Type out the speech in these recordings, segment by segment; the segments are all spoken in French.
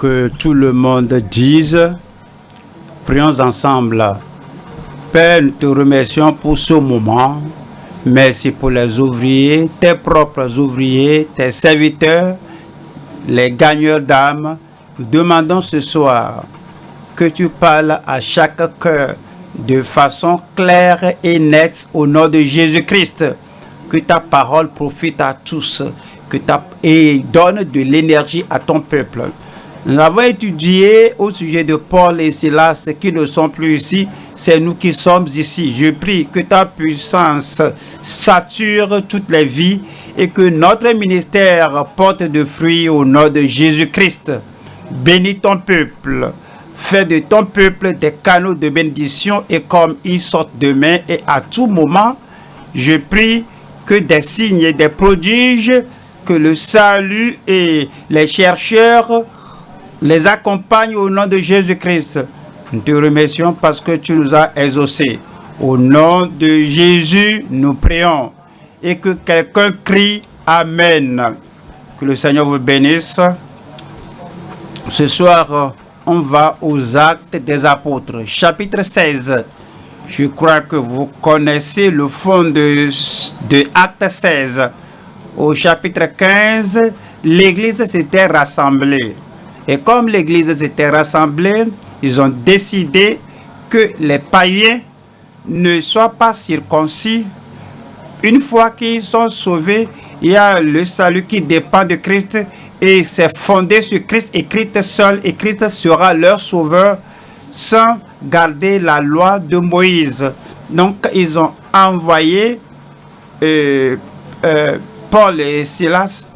que tout le monde dise, prions ensemble. Père, nous te remercions pour ce moment. Merci pour les ouvriers, tes propres ouvriers, tes serviteurs, les gagneurs d'âmes. Nous demandons ce soir que tu parles à chaque cœur de façon claire et nette au nom de Jésus-Christ. Que ta parole profite à tous que et donne de l'énergie à ton peuple. Nous avons étudié au sujet de Paul et Silas qui ne sont plus ici, c'est nous qui sommes ici. Je prie que ta puissance sature toutes les vies et que notre ministère porte de fruits au nom de Jésus-Christ. Bénis ton peuple. Fais de ton peuple des canaux de bénédiction et comme ils sortent demain et à tout moment, je prie que des signes et des prodiges, que le salut et les chercheurs les accompagne au nom de Jésus-Christ. Nous te remercions parce que tu nous as exaucés. Au nom de Jésus, nous prions. Et que quelqu'un crie Amen. Que le Seigneur vous bénisse. Ce soir, on va aux actes des apôtres, chapitre 16. Je crois que vous connaissez le fond de, de Acte 16. Au chapitre 15, l'Église s'était rassemblée. Et comme l'Église s'était rassemblée, ils ont décidé que les païens ne soient pas circoncis. Une fois qu'ils sont sauvés, il y a le salut qui dépend de Christ et c'est fondé sur Christ et Christ seul et Christ sera leur sauveur sans garder la loi de Moïse. Donc ils ont envoyé euh, euh, Paul et Silas,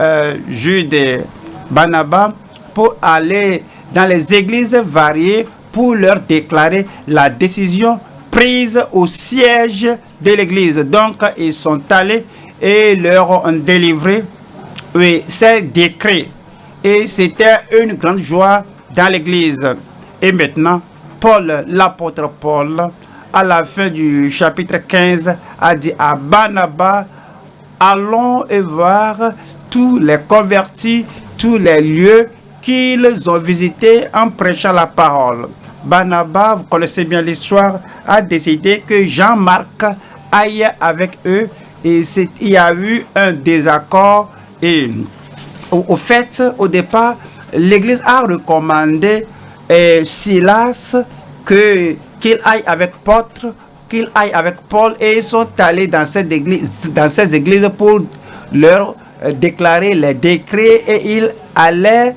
euh, Jude et Barnabas pour aller dans les églises variées pour leur déclarer la décision prise au siège de l'église. Donc, ils sont allés et leur ont délivré oui, ces décrets. Et c'était une grande joie dans l'église. Et maintenant, Paul, l'apôtre Paul, à la fin du chapitre 15, a dit à Barnabas, allons et voir tous les convertis, tous les lieux qu'ils ont visité en prêchant la parole. Barnabas, vous connaissez bien l'histoire, a décidé que Jean-Marc aille avec eux et il y a eu un désaccord et au, fait, au départ, l'Église a recommandé eh, Silas que qu'il aille avec Paul, qu'il aille avec Paul et ils sont allés dans dans ces églises pour leur euh, déclarer les décrets et ils allaient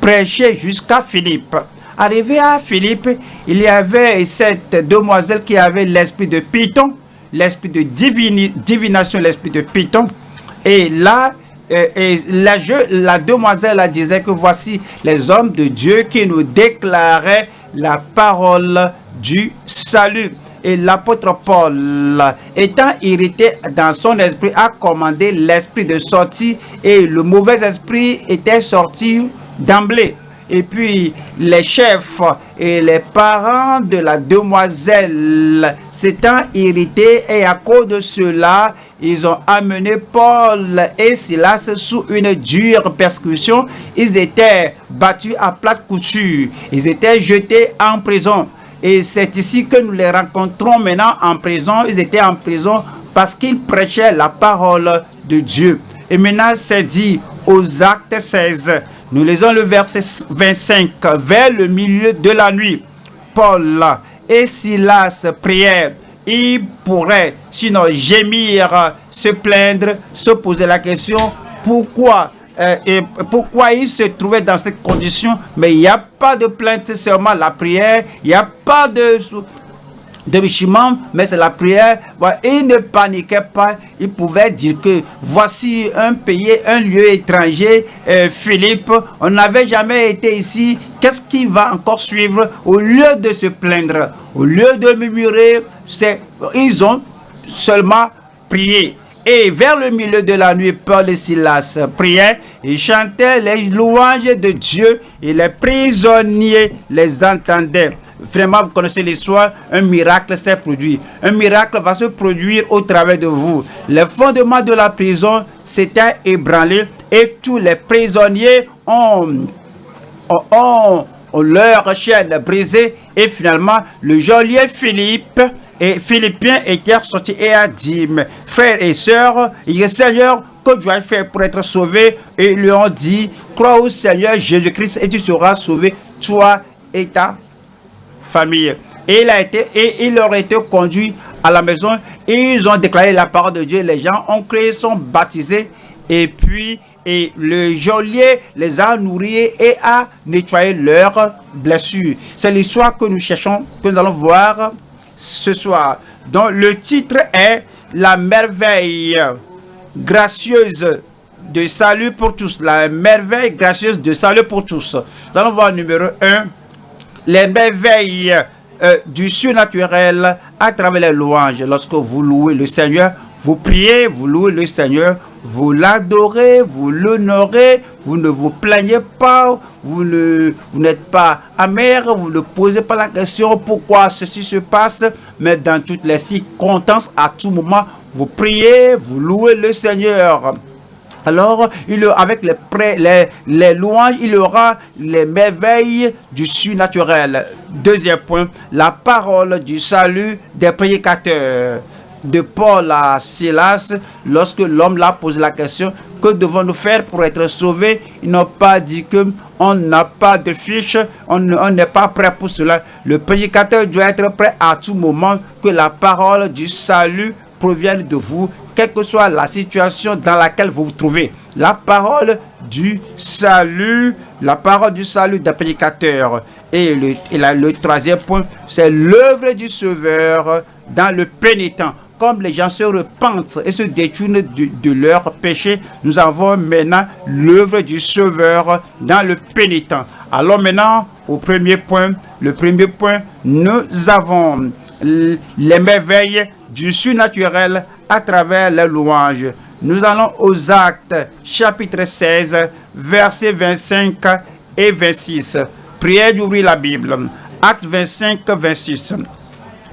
prêcher jusqu'à Philippe. Arrivé à Philippe, il y avait cette demoiselle qui avait l'esprit de Python, l'esprit de divination, l'esprit de Python. Et là, euh, et la, la demoiselle disait que voici les hommes de Dieu qui nous déclaraient la parole du salut. Et l'apôtre Paul, étant irrité dans son esprit, a commandé l'esprit de sortir et le mauvais esprit était sorti d'emblée. Et puis les chefs et les parents de la demoiselle s'étant irrités et à cause de cela, ils ont amené Paul et Silas sous une dure persécution. Ils étaient battus à plate couture. Ils étaient jetés en prison. Et c'est ici que nous les rencontrons maintenant en prison. Ils étaient en prison parce qu'ils prêchaient la parole de Dieu. Et maintenant, c'est dit aux actes 16. Nous lisons le verset 25. Vers le milieu de la nuit, Paul et Silas prièrent. Ils pourraient sinon gémir, se plaindre, se poser la question pourquoi et pourquoi ils se trouvaient dans cette condition? Mais il n'y a pas de plainte, seulement la prière. Il n'y a pas de de mais c'est la prière. Il ne paniquait pas. Il pouvait dire que voici un pays, un lieu étranger, euh, Philippe, on n'avait jamais été ici. Qu'est-ce qui va encore suivre? Au lieu de se plaindre, au lieu de murmurer, ils ont seulement prié. Et vers le milieu de la nuit, Paul et Silas priaient et chantaient les louanges de Dieu et les prisonniers les entendaient. Vraiment, vous connaissez l'histoire, un miracle s'est produit. Un miracle va se produire au travers de vous. Les fondements de la prison s'étaient ébranlés et tous les prisonniers ont ont leur chaîne brisée et finalement le geôlier Philippe et Philippien était sorti et a dit, frères et sœurs, il est Seigneur, que dois-je faire pour être sauvé Et ils lui ont dit, crois au Seigneur Jésus-Christ et tu seras sauvé, toi et ta famille. Et il, a été, et il leur a été conduit à la maison ils ont déclaré la parole de Dieu. Les gens ont créé, sont baptisés et puis et le geôlier les a nourris et a nettoyé leurs blessures. C'est l'histoire que nous cherchons, que nous allons voir ce soir. Donc le titre est La merveille gracieuse de salut pour tous. La merveille gracieuse de salut pour tous. Nous allons voir numéro 1. Les merveilles euh, du surnaturel à travers les louanges. Lorsque vous louez le Seigneur, vous priez, vous louez le Seigneur, vous l'adorez, vous l'honorez, vous ne vous plaignez pas, vous n'êtes pas amer, vous ne posez pas la question pourquoi ceci se passe, mais dans toutes les circonstances, à tout moment, vous priez, vous louez le Seigneur. Alors, il, avec les, les, les louanges, il aura les merveilles du surnaturel. Deuxième point, la parole du salut des prédicateurs de Paul à Silas, lorsque l'homme l'a posé la question, que devons-nous faire pour être sauvés? Ils n'ont pas dit que on n'a pas de fiche, on n'est pas prêt pour cela. Le prédicateur doit être prêt à tout moment que la parole du salut provienne de vous, quelle que soit la situation dans laquelle vous vous trouvez. La parole du salut, la parole du salut d'un prédicateur. Et le, et le troisième point, c'est l'œuvre du Sauveur dans le pénitent comme les gens se repentent et se détournent de, leur péché, nous avons maintenant l'œuvre du Sauveur dans le pénitent. Alors maintenant, au premier point, le premier point, nous avons les merveilles du surnaturel à travers les louanges. Nous allons aux actes, chapitre 16, versets 25 et 26. Prière d'ouvrir la Bible. Acte 25, 26.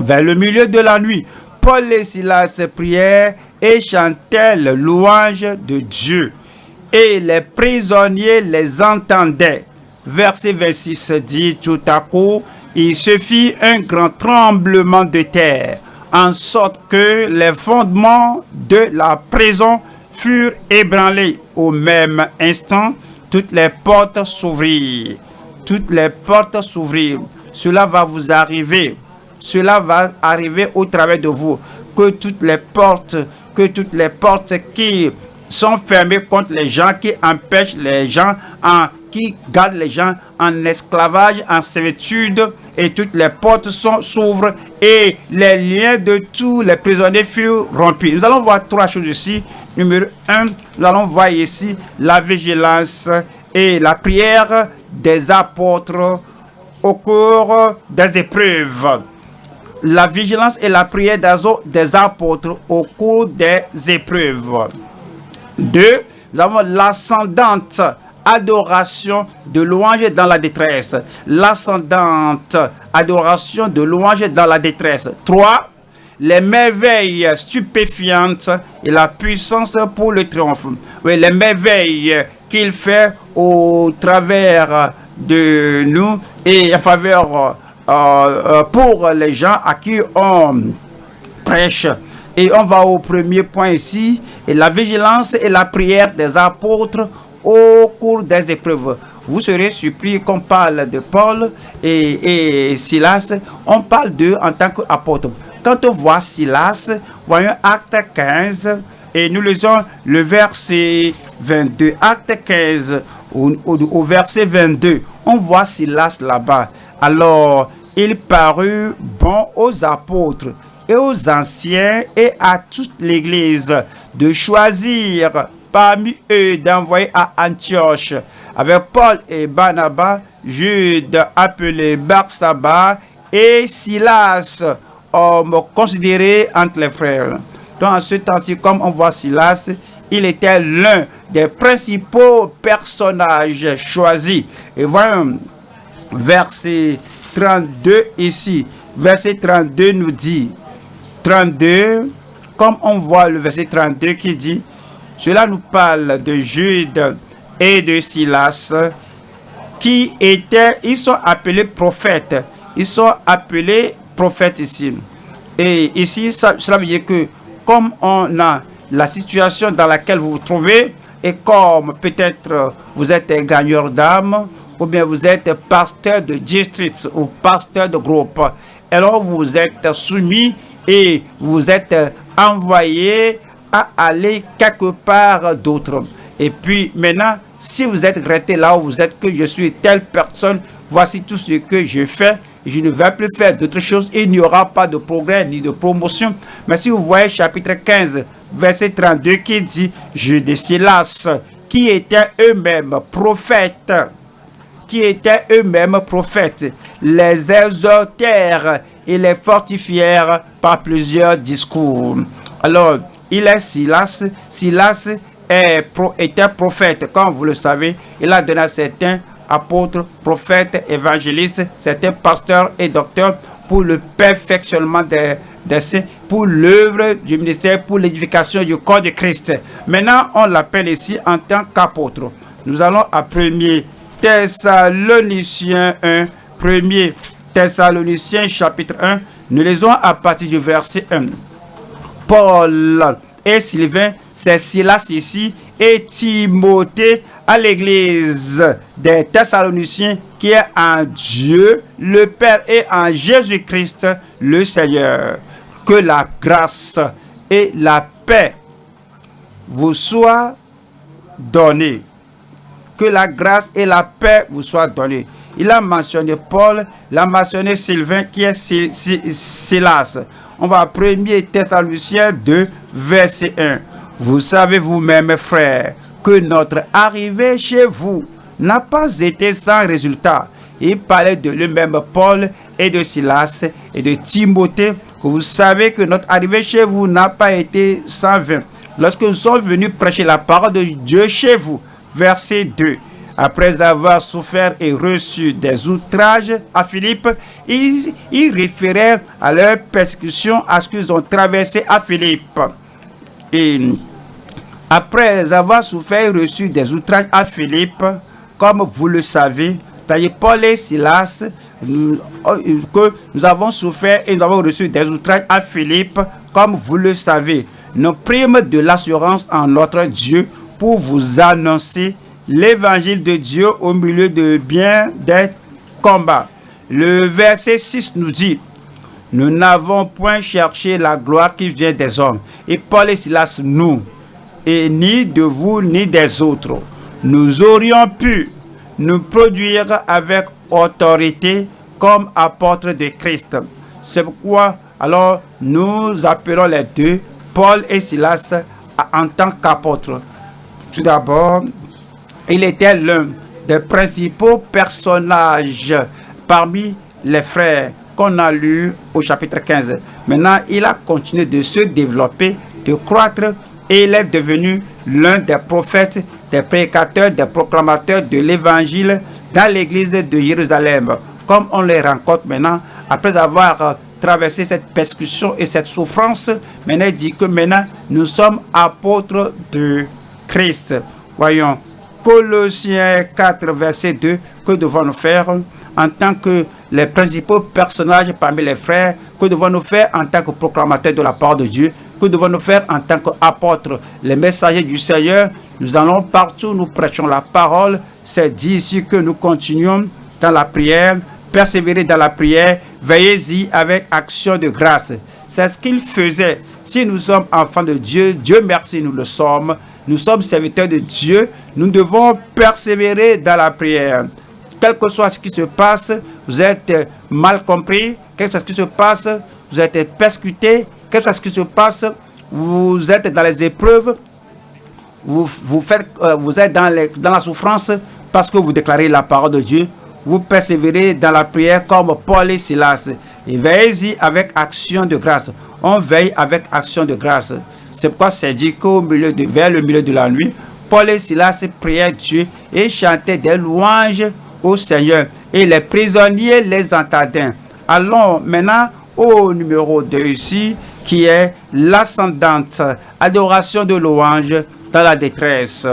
Vers le milieu de la nuit, Paul et Silas prièrent et chantaient le louange de Dieu. Et les prisonniers les entendaient. Verset 26 dit tout à coup, il se fit un grand tremblement de terre, en sorte que les fondements de la prison furent ébranlés. Au même instant, toutes les portes s'ouvrirent. Toutes les portes s'ouvrirent. Cela va vous arriver cela va arriver au travers de vous. Que toutes les portes, que toutes les portes qui sont fermées contre les gens, qui empêchent les gens, en, qui gardent les gens en esclavage, en servitude, et toutes les portes s'ouvrent et les liens de tous les prisonniers furent rompus. Nous allons voir trois choses ici. Numéro un, nous allons voir ici la vigilance et la prière des apôtres au cours des épreuves la vigilance et la prière des apôtres au cours des épreuves. Deux, nous avons l'ascendante adoration de louange dans la détresse. L'ascendante adoration de louange dans la détresse. Trois, les merveilles stupéfiantes et la puissance pour le triomphe. Oui, les merveilles qu'il fait au travers de nous et en faveur pour les gens à qui on prêche. Et on va au premier point ici, et la vigilance et la prière des apôtres au cours des épreuves. Vous serez surpris qu'on parle de Paul et, Silas, on parle d'eux en tant qu'apôtres. Quand on voit Silas, voyons acte 15, et nous lisons le verset 22. Acte 15, au, au verset 22, on voit Silas là-bas. Alors, il parut bon aux apôtres et aux anciens et à toute l'Église de choisir parmi eux d'envoyer à Antioche avec Paul et Barnabas, Jude appelé Barsaba et Silas, homme considéré entre les frères. Dans ce temps-ci, comme on voit Silas, il était l'un des principaux personnages choisis. Et verset 32 ici, verset 32 nous dit, 32, comme on voit le verset 32 qui dit, cela nous parle de Jude et de Silas, qui étaient, ils sont appelés prophètes. Ils sont appelés prophètes ici. Et ici, cela veut dire que comme on a la situation dans laquelle vous vous trouvez, et comme peut-être vous êtes un gagneur d'âme, ou bien vous êtes pasteur de district ou pasteur de groupe, alors vous êtes soumis et vous êtes envoyé à aller quelque part d'autre. Et puis maintenant, si vous êtes resté là où vous êtes, que je suis telle personne, voici tout ce que je fais, je ne vais plus faire d'autres choses, il n'y aura pas de progrès ni de promotion. Mais si vous voyez chapitre 15, verset 32 qui dit, je de Silas, qui étaient eux-mêmes prophètes, qui étaient eux-mêmes prophètes, les exhortèrent et les fortifièrent par plusieurs discours. Alors, il est Silas. Silas était prophète, comme vous le savez. Il a donné à certains apôtres, prophètes, évangélistes, certains pasteurs et docteurs pour le perfectionnement des, saints, pour l'œuvre du ministère, pour l'édification du corps de Christ. Maintenant, on l'appelle ici en tant qu'apôtre. Nous allons à 1er Thessaloniciens 1, 1er Thessaloniciens chapitre 1, nous lisons à partir du verset 1. Paul et Sylvain, c'est Silas ici, et Timothée à l'église des Thessaloniciens qui est en Dieu, le Père et en Jésus-Christ, le Seigneur. Que la grâce et la paix vous soient données. Que la grâce et la paix vous soient données. Il a mentionné Paul, il a mentionné Sylvain qui est Silas. On va à 1er Thessaloniciens 2, verset 1. Vous savez vous-même, frères, que notre arrivée chez vous n'a pas été sans résultat. Il parlait de lui-même Paul et de Silas et de Timothée. Vous savez que notre arrivée chez vous n'a pas été sans vain. Lorsque nous sommes venus prêcher la parole de Dieu chez vous, verset 2, après avoir souffert et reçu des outrages à Philippe, ils, ils référaient à leur persécution, à ce qu'ils ont traversé à Philippe. Et après avoir souffert et reçu des outrages à Philippe, comme vous le savez, Paul et Silas, que nous avons souffert et nous avons reçu des outrages à Philippe, comme vous le savez. Nous primes de l'assurance en notre Dieu pour vous annoncer l'évangile de Dieu au milieu de bien des combats. Le verset 6 nous dit, nous n'avons point cherché la gloire qui vient des hommes. Et Paul et Silas, nous, et ni de vous ni des autres, nous aurions pu nous produire avec autorité comme apôtres de Christ. C'est pourquoi alors nous appelons les deux, Paul et Silas, en tant qu'apôtres. Tout d'abord, il était l'un des principaux personnages parmi les frères qu'on a lu au chapitre 15. Maintenant, il a continué de se développer, de croître et il est devenu l'un des prophètes, des prédicateurs, des proclamateurs de l'évangile dans l'église de Jérusalem. Comme on les rencontre maintenant, après avoir traversé cette persécution et cette souffrance, maintenant il dit que maintenant nous sommes apôtres de Christ. Voyons, Colossiens 4, verset 2, que devons-nous faire en tant que les principaux personnages parmi les frères, que devons-nous faire en tant que proclamateurs de la part de Dieu, que devons-nous faire en tant qu'apôtres, les messagers du Seigneur. Nous allons partout, nous prêchons la parole. C'est dit ici que nous continuons dans la prière, persévérer dans la prière, veillez-y avec action de grâce. C'est ce qu'il faisait. Si nous sommes enfants de Dieu, Dieu merci, nous le sommes nous sommes serviteurs de Dieu, nous devons persévérer dans la prière. Quel que soit ce qui se passe, vous êtes mal compris, quel que soit ce qui se passe, vous êtes persécuté, quel que soit ce qui se passe, vous êtes dans les épreuves, vous, vous, euh, êtes dans la souffrance parce que vous déclarez la parole de Dieu. Vous persévérez dans la prière comme Paul et Silas. Et veillez-y avec action de grâce. On veille avec action de grâce. C'est pourquoi c'est dit qu'au milieu de, vers le milieu de la nuit, Paul et Silas priaient Dieu et chantaient des louanges au Seigneur. Et les prisonniers les entendaient. Allons maintenant au numéro 2 ici, qui est l'ascendante adoration de louange dans la détresse.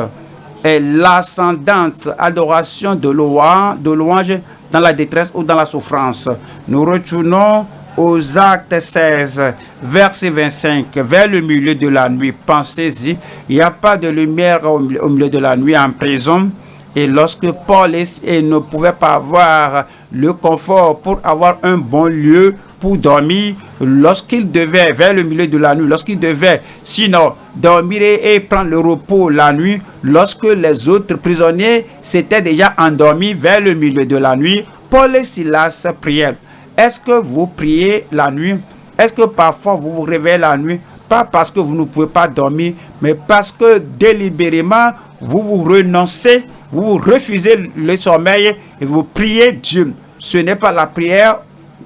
Et l'ascendante adoration de louange, de louange dans la détresse ou dans la souffrance. Nous retournons aux actes 16, verset 25, vers le milieu de la nuit. Pensez-y, il n'y a pas de lumière au milieu de la nuit en prison. Et lorsque Paul ne pouvait pas avoir le confort pour avoir un bon lieu pour dormir, lorsqu'il devait, vers le milieu de la nuit, lorsqu'il devait, sinon, dormir et, prendre le repos la nuit, lorsque les autres prisonniers s'étaient déjà endormis vers le milieu de la nuit, Paul et Silas priaient. Est-ce que vous priez la nuit? Est-ce que parfois vous vous réveillez la nuit? Pas parce que vous ne pouvez pas dormir, mais parce que délibérément, vous vous renoncez, vous refusez le sommeil et vous priez Dieu. Ce n'est pas la prière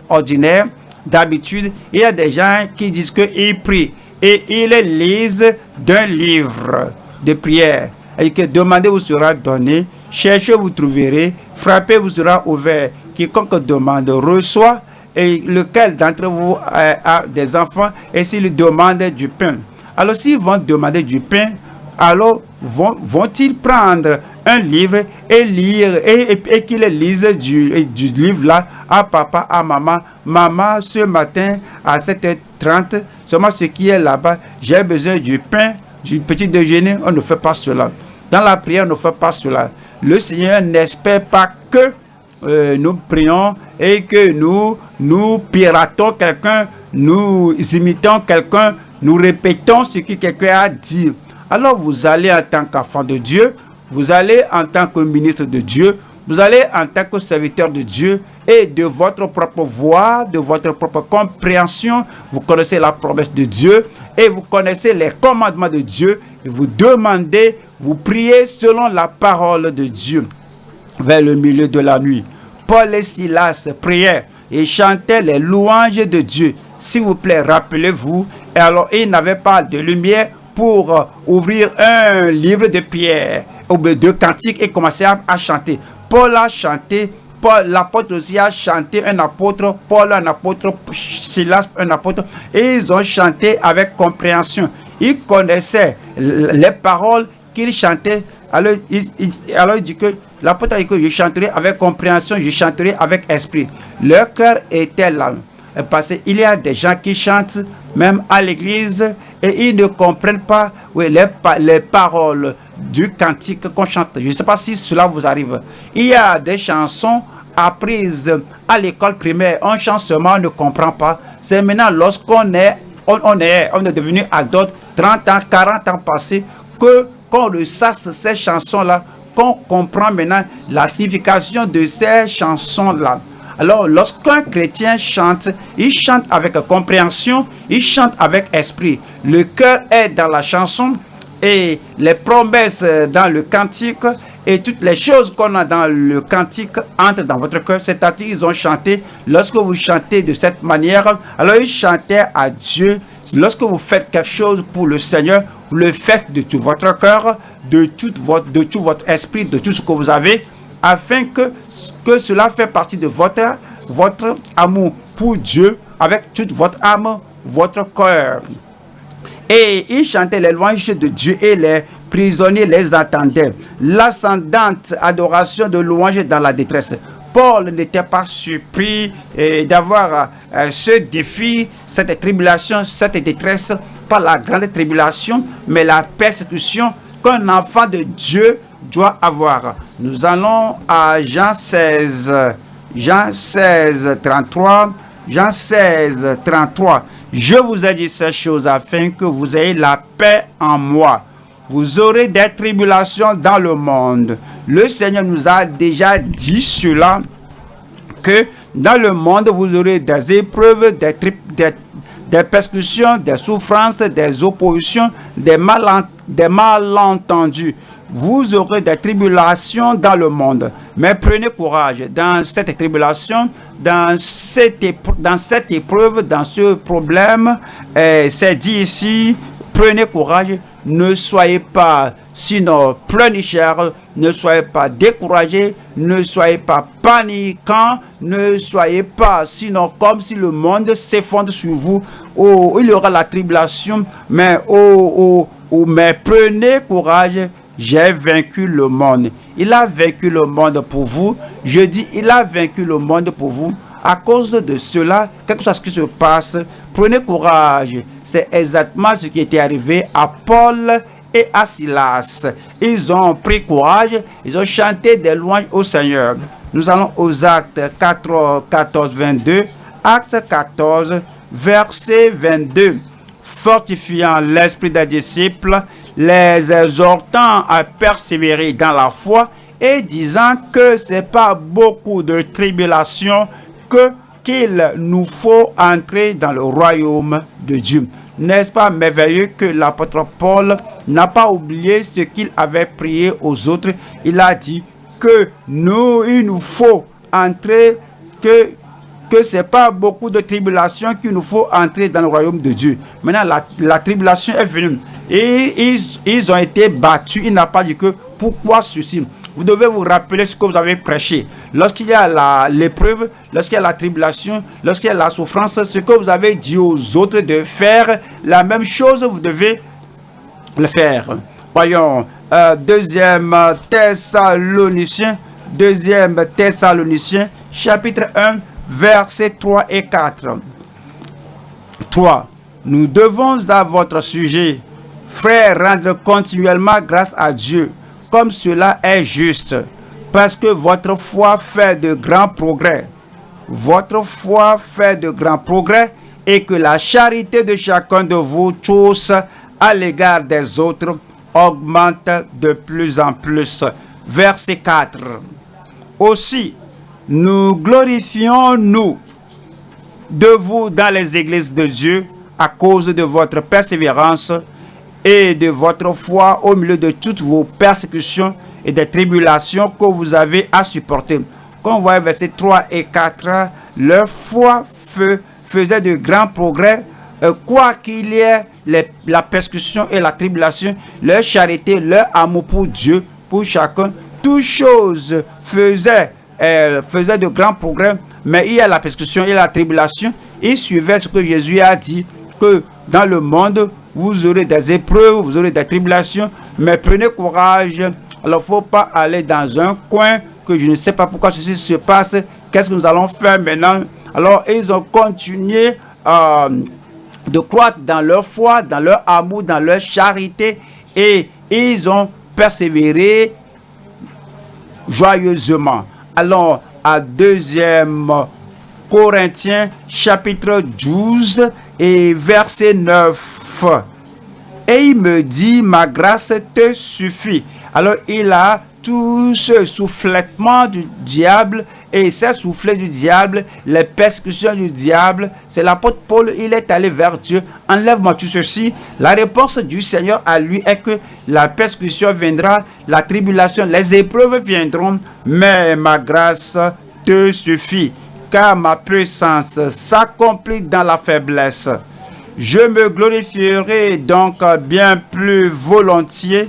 ordinaire. D'habitude, il y a des gens qui disent qu'ils prient et ils lisent d'un livre de prière. Et que demandez vous sera donné, cherchez vous trouverez, frappez vous sera ouvert. Quiconque demande reçoit et lequel d'entre vous a, des enfants et s'il demande du pain. Alors s'ils vont demander du pain, alors vont-ils prendre un livre et lire et, et, lisent du, du livre là à papa, à maman. Maman, ce matin à 7h30, seulement ce qui est là-bas, j'ai besoin du pain, du petit déjeuner. On ne fait pas cela. Dans la prière, on ne fait pas cela. Le Seigneur n'espère pas que euh, nous prions et que nous, nous piratons quelqu'un, nous imitons quelqu'un, nous répétons ce que quelqu'un a dit. Alors vous allez en tant qu'enfant de Dieu, vous allez en tant que ministre de Dieu, vous allez en tant que serviteur de Dieu et de votre propre voix, de votre propre compréhension, vous connaissez la promesse de Dieu et vous connaissez les commandements de Dieu et vous demandez, vous priez selon la parole de Dieu vers le milieu de la nuit. Paul et Silas priaient et chantaient les louanges de Dieu. S'il vous plaît, rappelez-vous, alors ils n'avaient pas de lumière pour ouvrir un livre de pierre de cantiques et commencer à, chanter. Paul a chanté Paul, l'apôtre aussi a chanté, un apôtre, Paul un apôtre, Silas un apôtre, et ils ont chanté avec compréhension. Ils connaissaient les paroles qu'ils chantaient alors il, dit que l'apôtre a dit que je chanterai avec compréhension, je chanterai avec esprit. Leur cœur était là. Parce qu'il y a des gens qui chantent même à l'église et ils ne comprennent pas les, les paroles du cantique qu'on chante. Je ne sais pas si cela vous arrive. Il y a des chansons apprises à l'école primaire. Un chante on ne comprend pas. C'est maintenant lorsqu'on est, on, est, on est devenu adulte, 30 ans, 40 ans passés, que qu'on ressasse ces chansons-là, qu'on comprend maintenant la signification de ces chansons-là. Alors, lorsqu'un chrétien chante, il chante avec compréhension, il chante avec esprit. Le cœur est dans la chanson et les promesses dans le cantique et toutes les choses qu'on a dans le cantique entrent dans votre cœur. C'est-à-dire, ils ont chanté. Lorsque vous chantez de cette manière, alors ils chantaient à Dieu Lorsque vous faites quelque chose pour le Seigneur, vous le faites de tout votre cœur, de de tout votre esprit, de tout ce que vous avez, afin que, que cela fait partie de votre, votre amour pour Dieu avec toute votre âme, votre cœur. Et ils chantaient les louanges de Dieu et les prisonniers les attendaient. L'ascendante adoration de louange dans la détresse. Paul n'était pas surpris eh, d'avoir euh, ce défi, cette tribulation, cette détresse, pas la grande tribulation, mais la persécution qu'un enfant de Dieu doit avoir. Nous allons à Jean 16, Jean 16, 33, Jean 16, 33. Je vous ai dit ces choses afin que vous ayez la paix en moi. Vous aurez des tribulations dans le monde. Le Seigneur nous a déjà dit cela, que dans le monde, vous aurez des épreuves, des, persécutions, des souffrances, des oppositions, des malentendus. Vous aurez des tribulations dans le monde. Mais prenez courage dans cette tribulation, dans cette, dans cette épreuve, dans ce problème. C'est dit ici, prenez courage, ne soyez pas sinon pleurnicheurs, ne soyez pas découragés, ne soyez pas paniquants, ne soyez pas sinon comme si le monde s'effondre sur vous. Oh, il y aura la tribulation, mais, oh, oh, oh, mais prenez courage j'ai vaincu le monde. Il a vaincu le monde pour vous. Je dis, il a vaincu le monde pour vous. À cause de cela, quelque chose qui se passe, prenez courage. C'est exactement ce qui était arrivé à Paul et à Silas. Ils ont pris courage, ils ont chanté des louanges au Seigneur. Nous allons aux actes 4, 14, 22. Acte 14, verset 22. Fortifiant l'esprit des disciples, les exhortant à persévérer dans la foi et disant que c'est pas beaucoup de tribulations que qu'il nous faut entrer dans le royaume de Dieu. N'est-ce pas merveilleux que l'apôtre Paul n'a pas oublié ce qu'il avait prié aux autres? Il a dit que nous, il nous faut entrer, que que c'est pas beaucoup de tribulations qu'il nous faut entrer dans le royaume de Dieu. Maintenant, la, tribulation est venue et ils, ils ont été battus. Il n'a pas dit que pourquoi ceci. Vous devez vous rappeler ce que vous avez prêché. Lorsqu'il y a l'épreuve, lorsqu'il y a la tribulation, lorsqu'il y a la souffrance, ce que vous avez dit aux autres de faire, la même chose, vous devez le faire. Voyons, euh, deuxième Thessaloniciens, deuxième Thessaloniciens, chapitre 1, versets 3 et 4. 3. Nous devons à votre sujet, frères, rendre continuellement grâce à Dieu, comme cela est juste, parce que votre foi fait de grands progrès. Votre foi fait de grands progrès et que la charité de chacun de vous tous à l'égard des autres augmente de plus en plus. Verset 4. Aussi, nous glorifions, nous, de vous dans les églises de Dieu à cause de votre persévérance et de votre foi au milieu de toutes vos persécutions et des tribulations que vous avez à supporter. Comme vous voyez verset 3 et 4, leur foi faisait de grands progrès, euh, quoi qu'il y ait la persécution et la tribulation, leur charité, leur amour pour Dieu, pour chacun, toutes choses faisaient elle faisait de grands progrès, mais il y a la persécution et la tribulation. Il suivait ce que Jésus a dit, que dans le monde, vous aurez des épreuves, vous aurez des tribulations, mais prenez courage. Alors, faut pas aller dans un coin que je ne sais pas pourquoi ceci se passe. Qu'est-ce que nous allons faire maintenant? Alors, ils ont continué euh, de croître dans leur foi, dans leur amour, dans leur charité, et ils ont persévéré joyeusement. Allons à deuxième Corinthiens chapitre 12 et verset 9. Et il me dit, ma grâce te suffit. Alors il a tout ce souffletement du diable et ces soufflets du diable, les persécutions du diable, c'est l'apôtre Paul, il est allé vers Dieu, enlève-moi tout ceci. La réponse du Seigneur à lui est que la persécution viendra, la tribulation, les épreuves viendront, mais ma grâce te suffit, car ma puissance s'accomplit dans la faiblesse. Je me glorifierai donc bien plus volontiers.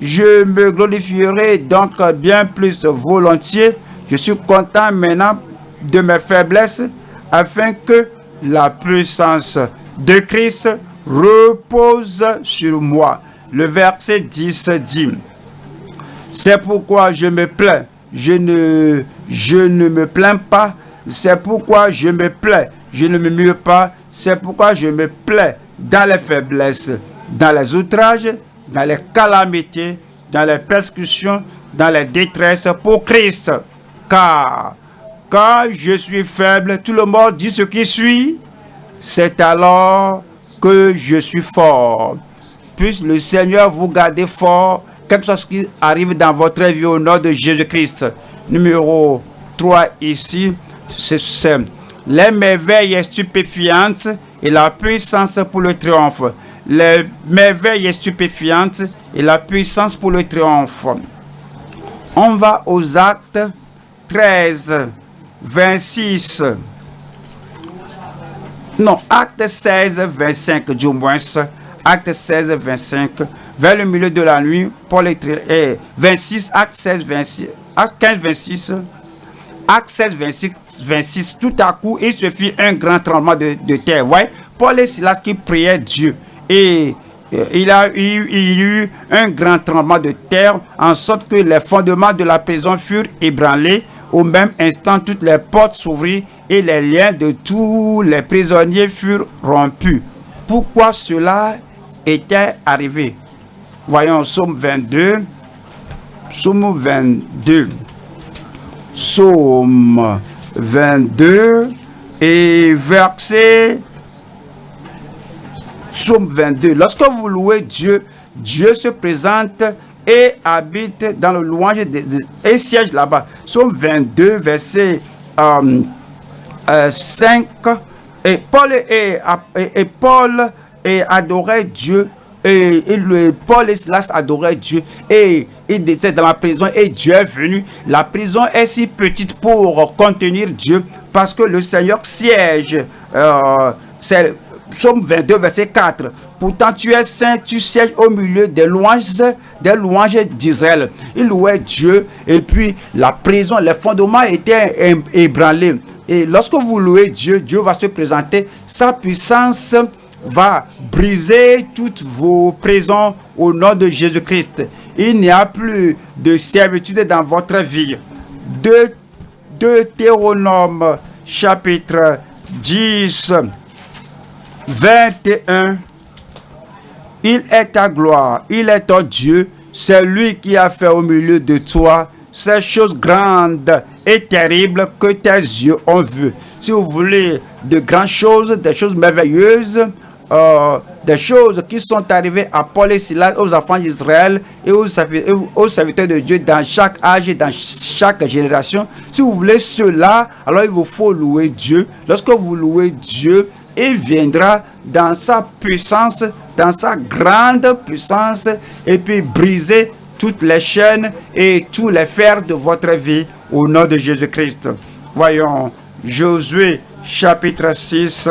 Je me glorifierai donc bien plus volontiers. Je suis content maintenant de mes faiblesses afin que la puissance de Christ repose sur moi. Le verset 10 dit, c'est pourquoi je me plains, je ne, je ne me plains pas, c'est pourquoi je me plains, je ne me mue pas, c'est pourquoi je me plains dans les faiblesses, dans les outrages, dans les calamités, dans les persécutions, dans les détresses pour Christ. Car quand je suis faible, tout le monde dit ce qui suit. C'est alors que je suis fort. Puisse le Seigneur vous garder fort, quelque chose qui arrive dans votre vie au nom de Jésus-Christ. Numéro 3 ici, c'est les merveilles stupéfiantes et la puissance pour le triomphe les merveilles stupéfiantes et la puissance pour le triomphe. On va aux actes 13, 26. Non, acte 16, 25 du moins. Acte 16, 25. Vers le milieu de la nuit, Paul est 26, acte 16, 26. Acte 15, 26. 16, 26, 26. Tout à coup, il se fit un grand tremblement de, terre. Voyez, Paul et Silas qui priaient Dieu. Et il a eu, il y eut un grand tremblement de terre, en sorte que les fondements de la prison furent ébranlés. Au même instant, toutes les portes s'ouvrirent et les liens de tous les prisonniers furent rompus. Pourquoi cela était arrivé? Voyons Somme 22. Somme 22. Somme 22 et verset Somme 22. Lorsque vous louez Dieu, Dieu se présente et habite dans le louange et siège là-bas. Somme 22, verset 5. Euh, euh, et Paul, et, Paul et adorait Dieu. Et, Paul et Silas adoraient Dieu. Et il était dans la prison et Dieu est venu. La prison est si petite pour contenir Dieu parce que le Seigneur siège. Euh, Psaume 22, verset 4. Pourtant, tu es saint, tu sièges au milieu des louanges, des louanges d'Israël. Il louait Dieu et puis la prison, les fondements étaient ébranlés. Et lorsque vous louez Dieu, Dieu va se présenter. Sa puissance va briser toutes vos prisons au nom de Jésus-Christ. Il n'y a plus de servitude dans votre vie. De Deutéronome chapitre 10 21. Il est ta gloire, il est ton Dieu, c'est lui qui a fait au milieu de toi ces choses grandes et terribles que tes yeux ont vues. Si vous voulez de grandes choses, des choses merveilleuses, euh, des choses qui sont arrivées à Paul et Silas, aux enfants d'Israël et aux, serviteurs de Dieu dans chaque âge et dans chaque génération. Si vous voulez cela, alors il vous faut louer Dieu. Lorsque vous louez Dieu, il viendra dans sa puissance, dans sa grande puissance, et puis briser toutes les chaînes et tous les fers de votre vie au nom de Jésus-Christ. Voyons Josué chapitre 6,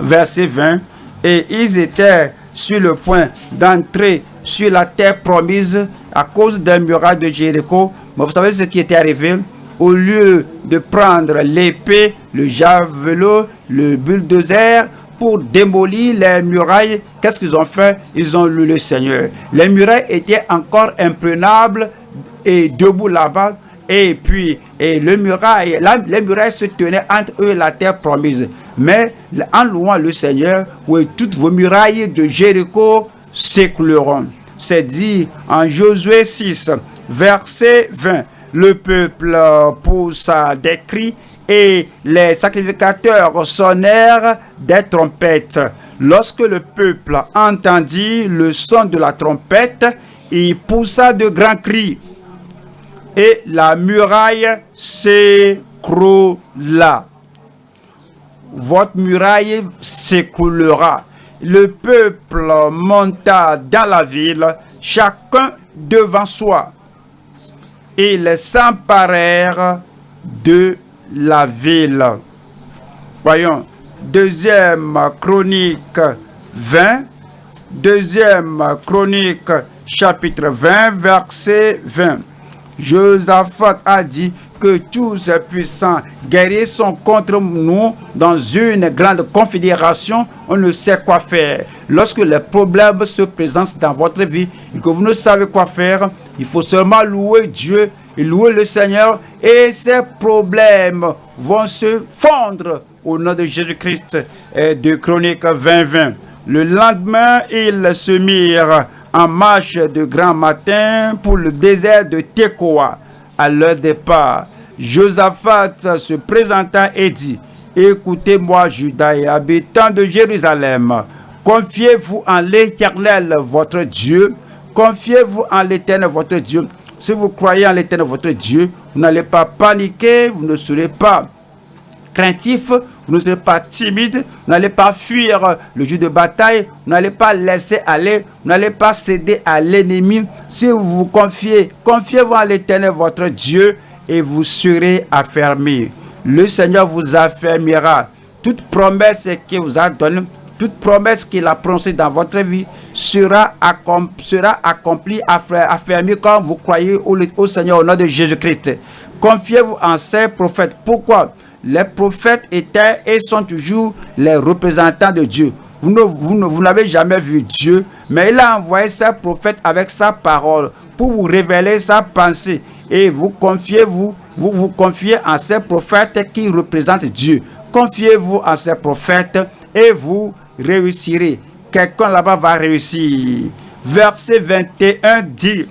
verset 20. Et ils étaient sur le point d'entrer sur la terre promise à cause d'un muraille de Jéricho. Mais vous savez ce qui était arrivé? Au lieu de prendre l'épée, le javelot, le bulldozer pour démolir les murailles, qu'est-ce qu'ils ont fait? Ils ont lu le Seigneur. Les murailles étaient encore imprenables et debout là-bas. Et puis, et les murailles se tenaient entre eux et la terre promise. Mais en louant le Seigneur, toutes vos murailles de Jéricho s'écouleront. C'est dit en Josué 6, verset 20 le peuple poussa des cris et les sacrificateurs sonnèrent des trompettes. Lorsque le peuple entendit le son de la trompette, il poussa de grands cris et la muraille s'écroula. Votre muraille s'écroulera. Le peuple monta dans la ville, chacun devant soi ils s'emparèrent de la ville. Voyons, deuxième chronique 20, deuxième chronique chapitre 20, verset 20. Josaphat a dit que tous ces puissants guerriers sont contre nous dans une grande confédération. On ne sait quoi faire. Lorsque les problèmes se présentent dans votre vie et que vous ne savez quoi faire, il faut seulement louer Dieu et louer le Seigneur et ces problèmes vont se fondre au nom de Jésus-Christ de Chronique 2020. Le lendemain, ils se mirent en marche de grand matin pour le désert de Tekoa. À leur départ, Josaphat se présenta et dit, Écoutez-moi, Judas et de Jérusalem, confiez-vous en l'Éternel, votre Dieu, Confiez-vous en l'éternel votre Dieu. Si vous croyez en l'éternel votre Dieu, vous n'allez pas paniquer, vous ne serez pas craintif, vous ne serez pas timide, vous n'allez pas fuir le jeu de bataille, vous n'allez pas laisser aller, vous n'allez pas céder à l'ennemi. Si vous vous confiez, confiez-vous en l'éternel votre Dieu et vous serez affermis. Le Seigneur vous affermira. Toute promesse qu'il vous a donnée, toute promesse qu'il a prononcée dans votre vie sera, accomplie, affermie quand vous croyez au, Seigneur au nom de Jésus-Christ. Confiez-vous en ces prophètes. Pourquoi? Les prophètes étaient et sont toujours les représentants de Dieu. vous n'avez jamais vu Dieu, mais il a envoyé ses prophètes avec sa parole pour vous révéler sa pensée. Et vous confiez vous, vous vous confiez en ces prophètes qui représentent Dieu. Confiez-vous en ces prophètes et vous réussirez. Quelqu'un là-bas va réussir. Verset 21 dit,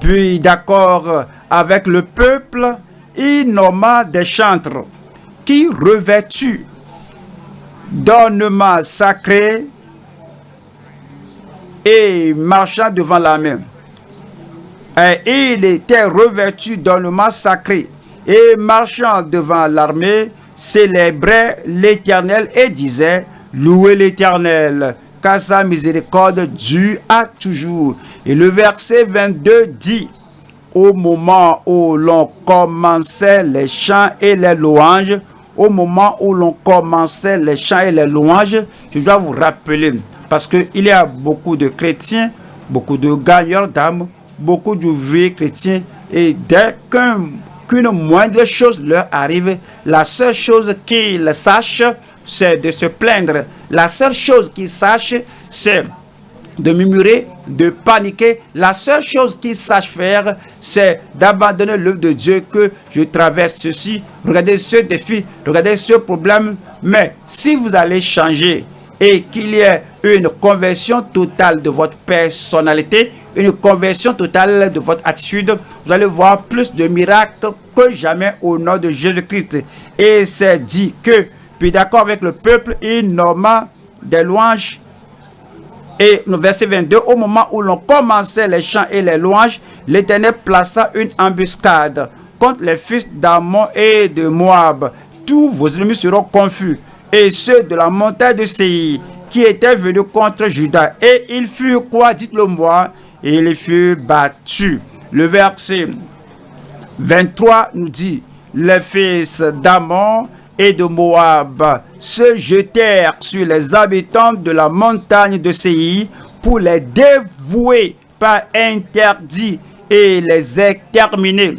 puis d'accord avec le peuple, il nomma des chantres qui revêtus d'ornements sacrés et marchant devant la main. Et il était revêtu d'ornements sacrés et marchant devant l'armée, célébrait l'Éternel et disait, louez l'Éternel, car sa miséricorde dure à toujours. Et le verset 22 dit, au moment où l'on commençait les chants et les louanges, au moment où l'on commençait les chants et les louanges, je dois vous rappeler, parce qu'il y a beaucoup de chrétiens, beaucoup de gagnants d'âme, beaucoup d'ouvriers chrétiens, et dès qu'une moindre chose leur arrive, la seule chose qu'ils sachent, c'est de se plaindre. La seule chose qu'ils sachent, c'est de murmurer, de paniquer. La seule chose qu'ils sachent faire, c'est d'abandonner l'œuvre de Dieu que je traverse ceci. Regardez ce défi, regardez ce problème. Mais si vous allez changer et qu'il y ait une conversion totale de votre personnalité, une conversion totale de votre attitude, vous allez voir plus de miracles que jamais au nom de Jésus-Christ. Et c'est dit que, puis d'accord avec le peuple, il nomma des louanges et verset 22, au moment où l'on commençait les chants et les louanges, l'Éternel plaça une embuscade contre les fils d'Amon et de Moab. Tous vos ennemis seront confus. Et ceux de la montagne de Séir qui étaient venus contre Judas. Et il fut quoi, dites-le moi, et il fut battu. Le verset 23 nous dit, les fils d'Amon et de Moab se jetèrent sur les habitants de la montagne de Séir pour les dévouer par interdit et les exterminer.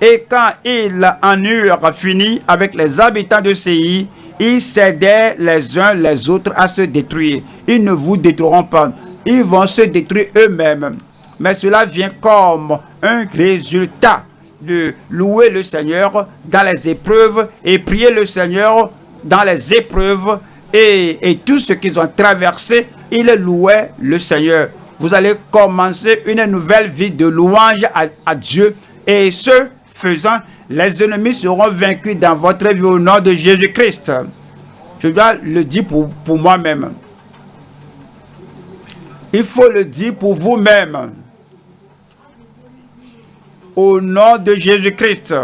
Et quand ils en eurent fini avec les habitants de Séir, ils s'aidaient les uns les autres à se détruire. Ils ne vous détruiront pas. Ils vont se détruire eux-mêmes. Mais cela vient comme un résultat de louer le Seigneur dans les épreuves et prier le Seigneur dans les épreuves et, tout ce qu'ils ont traversé, ils louaient le Seigneur. Vous allez commencer une nouvelle vie de louange à, Dieu et ce faisant, les ennemis seront vaincus dans votre vie au nom de Jésus-Christ. Je dois le dire pour, pour moi-même. Il faut le dire pour vous-même au nom de Jésus-Christ.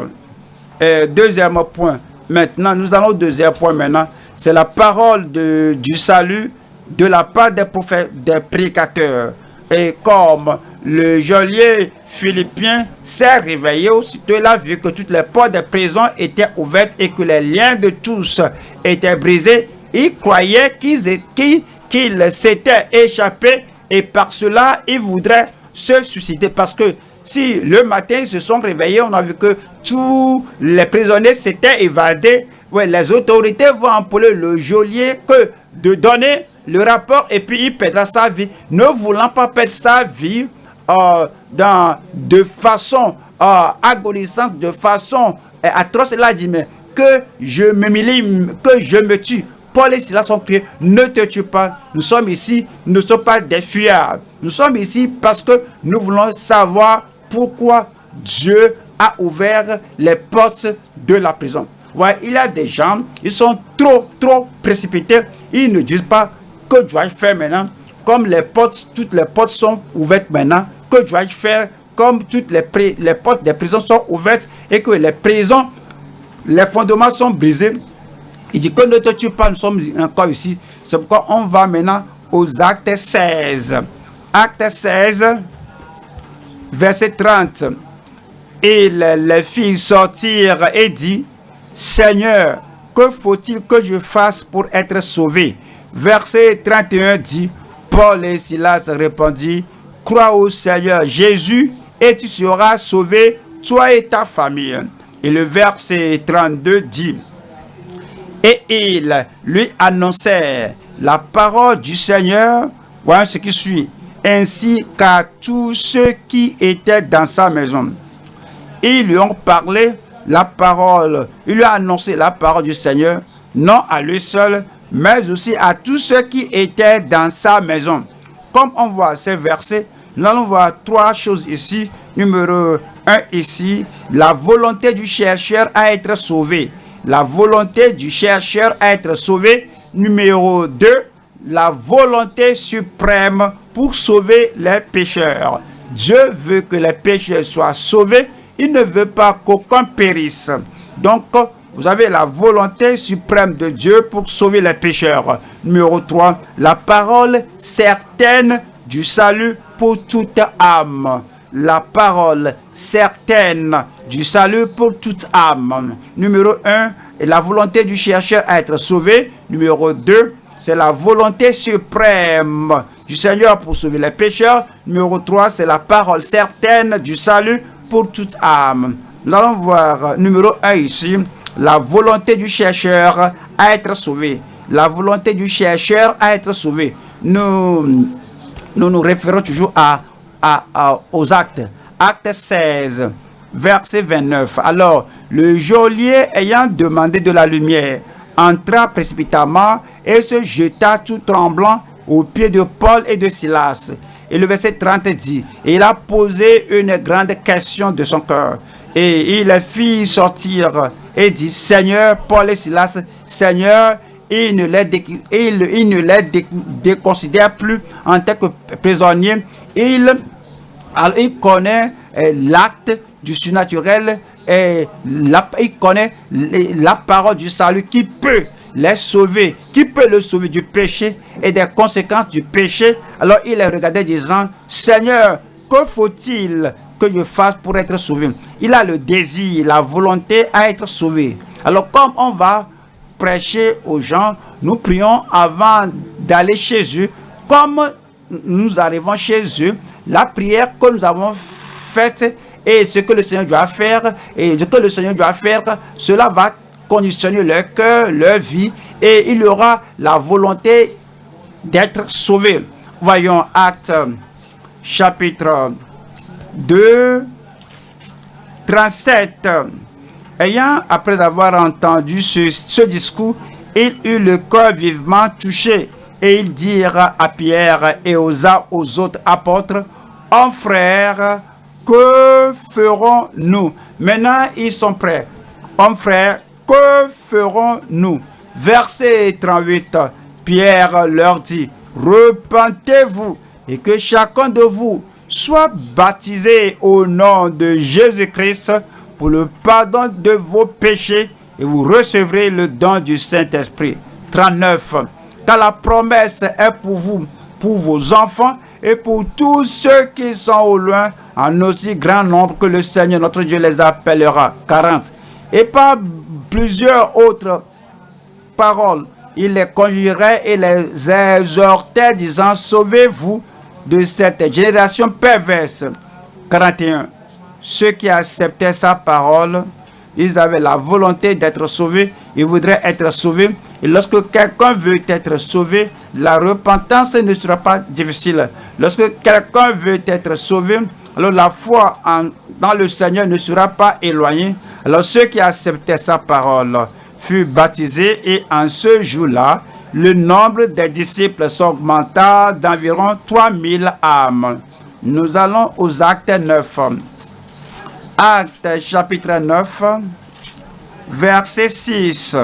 Deuxième point. Maintenant, nous allons au deuxième point maintenant. C'est la parole de, du salut de la part des prophètes, des prédicateurs. Et comme le geôlier philippien s'est réveillé aussitôt, il a vu que toutes les portes de prison étaient ouvertes et que les liens de tous étaient brisés. Il croyait qu'ils s'étaient échappés et par cela, il voudrait se susciter parce que si le matin ils se sont réveillés, on a vu que tous les prisonniers s'étaient évadés. Les autorités vont employer le geôlier que de donner le rapport et puis il perdra sa vie. Ne voulant pas perdre sa vie euh, de façon euh, agonisante, de façon euh, atroce, il a dit, mais que je me que je me tue. Paul et Silas ont crié, ne te tue pas. Nous sommes ici, nous ne sommes pas des fuyards. Nous sommes ici parce que nous voulons savoir pourquoi Dieu a ouvert les portes de la prison. Ouais, il y a des gens, ils sont trop, trop précipités. Ils ne disent pas que dois-je faire maintenant. Comme les portes, toutes les portes sont ouvertes maintenant, que dois-je faire comme toutes les, les portes des prisons sont ouvertes et que les prisons, les fondements sont brisés. Il dit que ne te tue pas, nous sommes encore ici. C'est pourquoi on va maintenant aux actes 16. Acte 16, verset 30. Et les, filles sortirent et dit, Seigneur, que faut-il que je fasse pour être sauvé? Verset 31 dit, Paul et Silas répondit, Crois au Seigneur Jésus et tu seras sauvé, toi et ta famille. Et le verset 32 dit, Et ils lui annoncèrent la parole du Seigneur, voyons ce qui suit, ainsi qu'à tous ceux qui étaient dans sa maison. Ils lui ont parlé la parole, il lui a annoncé la parole du Seigneur, non à lui seul, mais aussi à tous ceux qui étaient dans sa maison. Comme on voit ces versets, nous allons voir trois choses ici. Numéro un ici, la volonté du chercheur à être sauvé. La volonté du chercheur à être sauvé. Numéro 2, la volonté suprême pour sauver les pécheurs. Dieu veut que les pécheurs soient sauvés. Il ne veut pas qu'aucun périsse. Donc, vous avez la volonté suprême de Dieu pour sauver les pécheurs. Numéro 3, la parole certaine du salut pour toute âme. La parole certaine du salut pour toute âme. Numéro 1, la volonté du chercheur à être sauvé. Numéro 2, c'est la volonté suprême du Seigneur pour sauver les pécheurs. Numéro 3, c'est la parole certaine du salut pour toute âme. Nous allons voir numéro 1 ici, la volonté du chercheur à être sauvé. La volonté du chercheur à être sauvé. Nous nous, nous référons toujours à, aux actes. Acte 16, verset 29. Alors, le geôlier ayant demandé de la lumière, entra précipitamment et se jeta tout tremblant aux pieds de Paul et de Silas. Et le verset 30 dit, il a posé une grande question de son cœur. Et il les fit sortir et dit, Seigneur, Paul et Silas, Seigneur, il ne les, il, ne les déconsidère plus en tant que prisonniers. Il, connaît euh, l'acte du surnaturel et il connaît la parole du salut qui peut les sauver, qui peut le sauver du péché et des conséquences du péché? Alors il les regardait disant, Seigneur, que faut-il que je fasse pour être sauvé? Il a le désir, la volonté à être sauvé. Alors comme on va prêcher aux gens, nous prions avant d'aller chez eux. Comme nous arrivons chez eux, la prière que nous avons faite et ce que le Seigneur doit faire, et ce que le Seigneur doit faire, cela va conditionner leur cœur, leur vie, et il aura la volonté d'être sauvé. Voyons Acte chapitre 2, 37. Ayant, après avoir entendu ce, discours, il eut le cœur vivement touché et il dira à Pierre et aux, autres apôtres, « Oh frère, que ferons-nous » Maintenant, ils sont prêts. « Oh frère, que ferons-nous » Verset 38, Pierre leur dit, « Repentez-vous et que chacun de vous soit baptisé au nom de Jésus-Christ pour le pardon de vos péchés et vous recevrez le don du Saint-Esprit. 39. Car la promesse est pour vous, pour vos enfants et pour tous ceux qui sont au loin, en aussi grand nombre que le Seigneur notre Dieu les appellera. 40. Et par plusieurs autres paroles, il les conjurait et les exhortait, disant, Sauvez-vous de cette génération perverse. 41 ceux qui acceptaient sa parole, ils avaient la volonté d'être sauvés, ils voudraient être sauvés. Et lorsque quelqu'un veut être sauvé, la repentance ne sera pas difficile. Lorsque quelqu'un veut être sauvé, alors la foi dans le Seigneur ne sera pas éloignée. Alors ceux qui acceptaient sa parole furent baptisés et en ce jour-là, le nombre des disciples s'augmenta d'environ 3000 âmes. Nous allons aux actes 9. Acte chapitre 9, verset 6.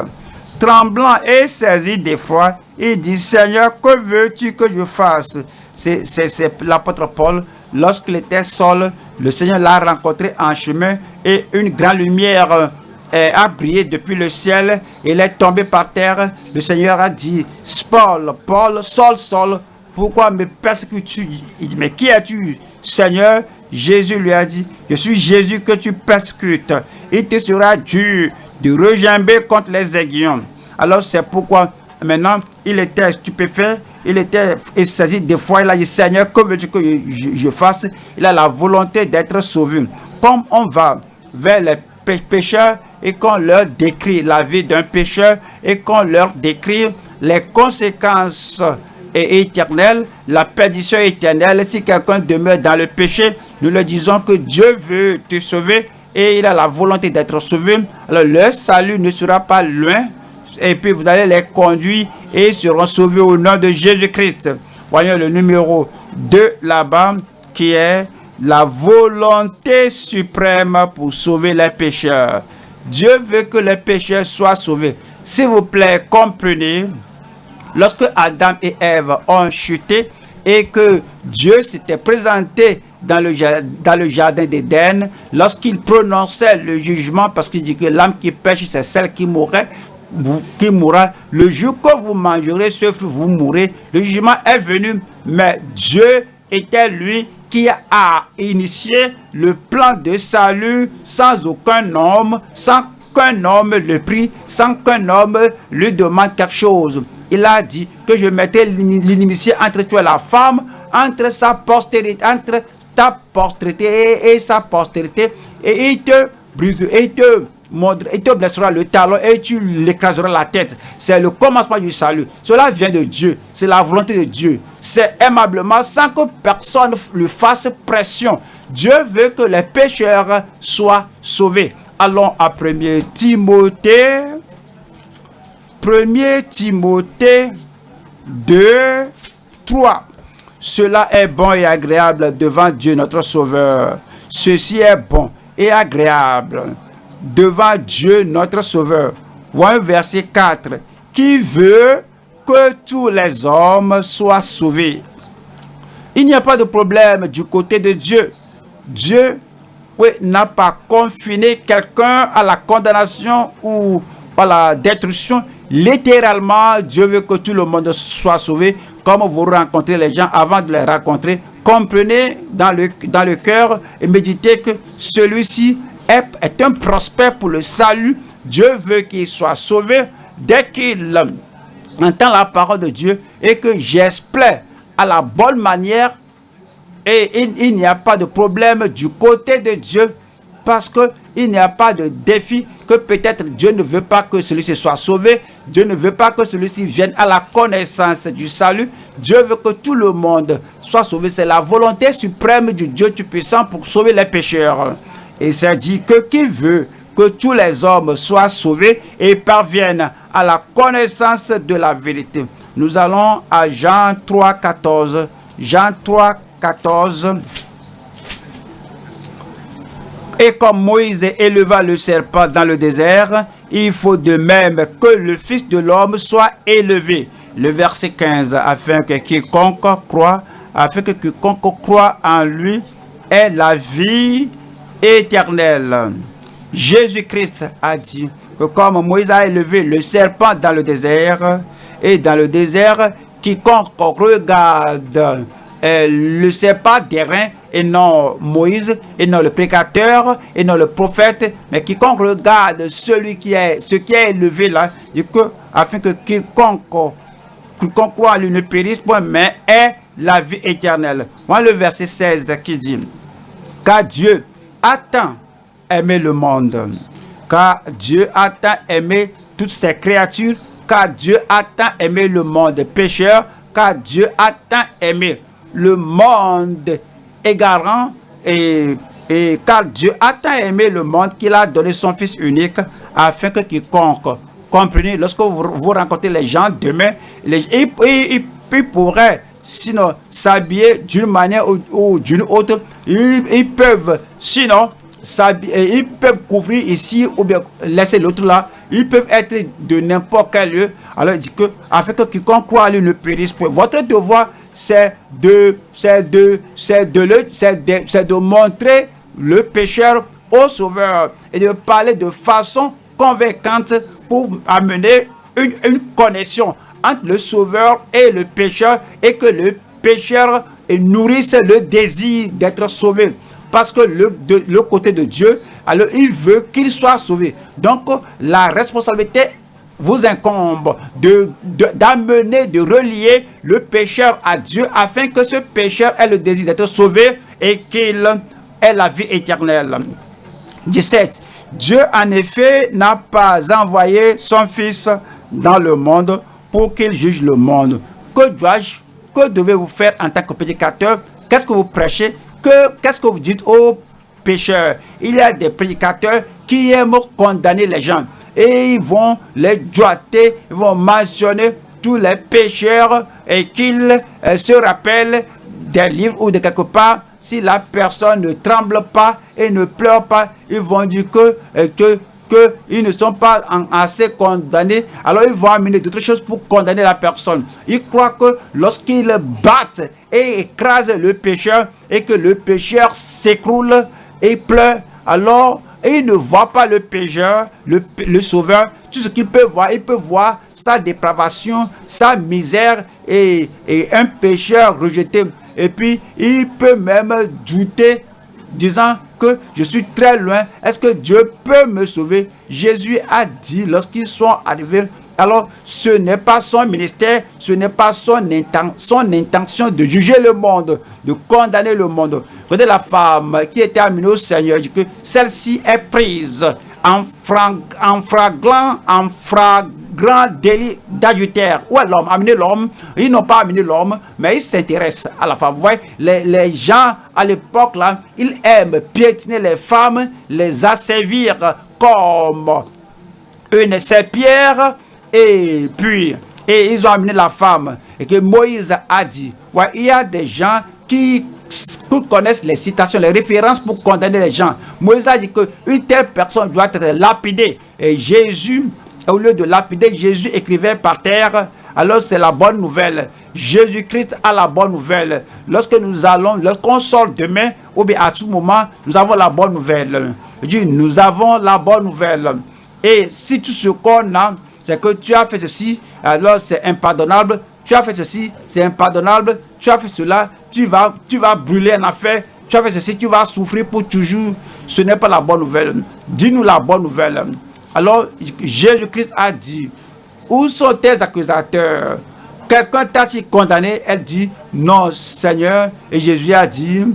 Tremblant et saisi d'effroi, il dit, Seigneur, que veux-tu que je fasse? C'est l'apôtre Paul, lorsqu'il était seul, le Seigneur l'a rencontré en chemin et une grande lumière euh, a brillé depuis le ciel. Il est tombé par terre. Le Seigneur a dit, Paul, Paul, Saul, Saul, pourquoi me persécutes-tu? Il dit, mais qui es-tu, Seigneur? Jésus lui a dit, je suis Jésus que tu persécutes. Il te sera dur de regimber contre les aiguillons. Alors c'est pourquoi maintenant il était stupéfait, il était saisi des fois, il a dit, Seigneur, que veux-tu que je, fasse? Il a la volonté d'être sauvé. Comme on va vers les pécheurs et qu'on leur décrit la vie d'un pécheur et qu'on leur décrit les conséquences éternelles, la perdition éternelle. Si quelqu'un demeure dans le péché, nous le disons que Dieu veut te sauver et il a la volonté d'être sauvé. Alors le salut ne sera pas loin et puis vous allez les conduire et ils seront sauvés au nom de Jésus-Christ. Voyons le numéro 2 là-bas qui est la volonté suprême pour sauver les pécheurs. Dieu veut que les pécheurs soient sauvés. S'il vous plaît, comprenez, lorsque Adam et Ève ont chuté et que Dieu s'était présenté dans le, dans le jardin d'Éden, lorsqu'il prononçait le jugement, parce qu'il dit que l'âme qui pêche, c'est celle qui mourrait, qui mourra. Le jour que vous mangerez ce fruit, vous mourrez. Le jugement est venu, mais Dieu était lui qui a initié le plan de salut sans aucun homme, sans qu'un homme le prie, sans qu'un homme lui demande quelque chose. Il a dit que je mettais l'inimitié entre toi et la femme, entre sa postérité, entre ta postérité et, sa postérité, et il te brise, et il te il te blessera le talon et tu l'écraseras la tête. C'est le commencement du salut. Cela vient de Dieu. C'est la volonté de Dieu. C'est aimablement sans que personne lui fasse pression. Dieu veut que les pécheurs soient sauvés. Allons à 1 Timothée. 1 Timothée 2, 3. Cela est bon et agréable devant Dieu notre Sauveur. Ceci est bon et agréable devant Dieu notre Sauveur. Voyons verset 4. Qui veut que tous les hommes soient sauvés? Il n'y a pas de problème du côté de Dieu. Dieu n'a pas confiné quelqu'un à la condamnation ou à la destruction. Littéralement, Dieu veut que tout le monde soit sauvé. Comme vous rencontrez les gens avant de les rencontrer, comprenez dans le, dans le cœur et méditez que celui-ci est, un prospect pour le salut. Dieu veut qu'il soit sauvé dès qu'il entend la parole de Dieu et que j'espère à la bonne manière et il, n'y a pas de problème du côté de Dieu parce qu'il n'y a pas de défi que peut-être Dieu ne veut pas que celui-ci soit sauvé. Dieu ne veut pas que celui-ci vienne à la connaissance du salut. Dieu veut que tout le monde soit sauvé. C'est la volonté suprême du Dieu Tout-Puissant pour sauver les pécheurs. Et c'est dit que qui veut que tous les hommes soient sauvés et parviennent à la connaissance de la vérité. Nous allons à Jean 3, 14. Jean 3, 14. Et comme Moïse éleva le serpent dans le désert, il faut de même que le Fils de l'homme soit élevé. Le verset 15, afin que quiconque croit, afin que quiconque croit en lui ait la vie éternel. Jésus-Christ a dit que comme Moïse a élevé le serpent dans le désert, et dans le désert, quiconque regarde euh, le serpent d'airain, et non Moïse, et non le précateur, et non le prophète, mais quiconque regarde celui qui est, ce qui est élevé là, dit que, afin que quiconque, quiconque croit lui ne périsse point, mais est la vie éternelle. Voilà le verset 16 qui dit, car Dieu a tant le monde, car Dieu a tant aimé toutes ses créatures, car Dieu a tant aimé le monde pécheur, car Dieu a tant aimé le monde égarant, et, et car Dieu a tant aimé le monde qu'il a donné son Fils unique, afin que quiconque, comprenez, lorsque vous, rencontrez les gens demain, les, ils pourraient sinon s'habiller d'une manière ou, d'une autre. Ils, peuvent, sinon, ils peuvent couvrir ici ou bien laisser l'autre là. Ils peuvent être de n'importe quel lieu. Alors il dit que, afin que quiconque croit à lui ne périsse point. Votre devoir, c'est de, c'est de, c'est de, le, de, de montrer le pécheur au sauveur et de parler de façon convaincante pour amener une connexion entre le sauveur et le pécheur et que le pécheur nourrisse le désir d'être sauvé. Parce que le, de, le côté de Dieu, alors il veut qu'il soit sauvé. Donc la responsabilité vous incombe de d'amener, de, relier le pécheur à Dieu afin que ce pécheur ait le désir d'être sauvé et qu'il ait la vie éternelle. 17. Dieu en effet n'a pas envoyé son Fils dans le monde pour qu'il juge le monde. Que dois-je, que devez-vous faire en tant que prédicateur? Qu'est-ce que vous prêchez? Qu'est-ce que vous dites aux pécheurs? Il y a des prédicateurs qui aiment condamner les gens et ils vont les doiter, ils vont mentionner tous les pécheurs et qu'ils euh, se rappellent des livres ou de quelque part. Si la personne ne tremble pas et ne pleure pas, ils vont dire que, euh, que qu'ils ne sont pas assez condamnés, alors ils vont amener d'autres choses pour condamner la personne. Ils croient que lorsqu'ils battent et écrasent le pécheur et que le pécheur s'écroule et pleure, alors ils ne voient pas le pécheur, le, sauveur. Tout ce qu'ils peuvent voir, ils peuvent voir sa dépravation, sa misère et, et un pécheur rejeté. Et puis, il peut même douter disant que je suis très loin. Est-ce que Dieu peut me sauver? Jésus a dit lorsqu'ils sont arrivés, alors ce n'est pas son ministère, ce n'est pas son, intention de juger le monde, de condamner le monde. Regardez la femme qui était amenée au Seigneur, que celle-ci est prise en, frag, en fraglant, en frag, grand délit d'adultère. Où est l'homme? Amener l'homme. Ils n'ont pas amené l'homme, mais ils s'intéressent à la femme. Vous voyez, les, les gens à l'époque, là, ils aiment piétiner les femmes, les asservir comme une serpillère, et puis, et ils ont amené la femme. Et que Moïse a dit, il y a des gens qui connaissent les citations, les références pour condamner les gens. Moïse a dit qu'une telle personne doit être lapidée. Et Jésus au lieu de lapider, Jésus écrivait par terre. Alors c'est la bonne nouvelle. Jésus-Christ a la bonne nouvelle. Lorsque nous allons, lorsqu'on sort demain, ou bien à tout moment, nous avons la bonne nouvelle. Je dis, nous avons la bonne nouvelle. Et si tout ce qu'on a, c'est que tu as fait ceci, alors c'est impardonnable. Tu as fait ceci, c'est impardonnable. Tu as fait cela, tu vas, tu vas brûler en affaire. Tu as fait ceci, tu vas souffrir pour toujours. Ce n'est pas la bonne nouvelle. Dis-nous la bonne nouvelle. Alors, Jésus-Christ a dit, où sont tes accusateurs? Quelqu'un t'a-t-il condamné? Elle dit, non, Seigneur. Et Jésus a dit,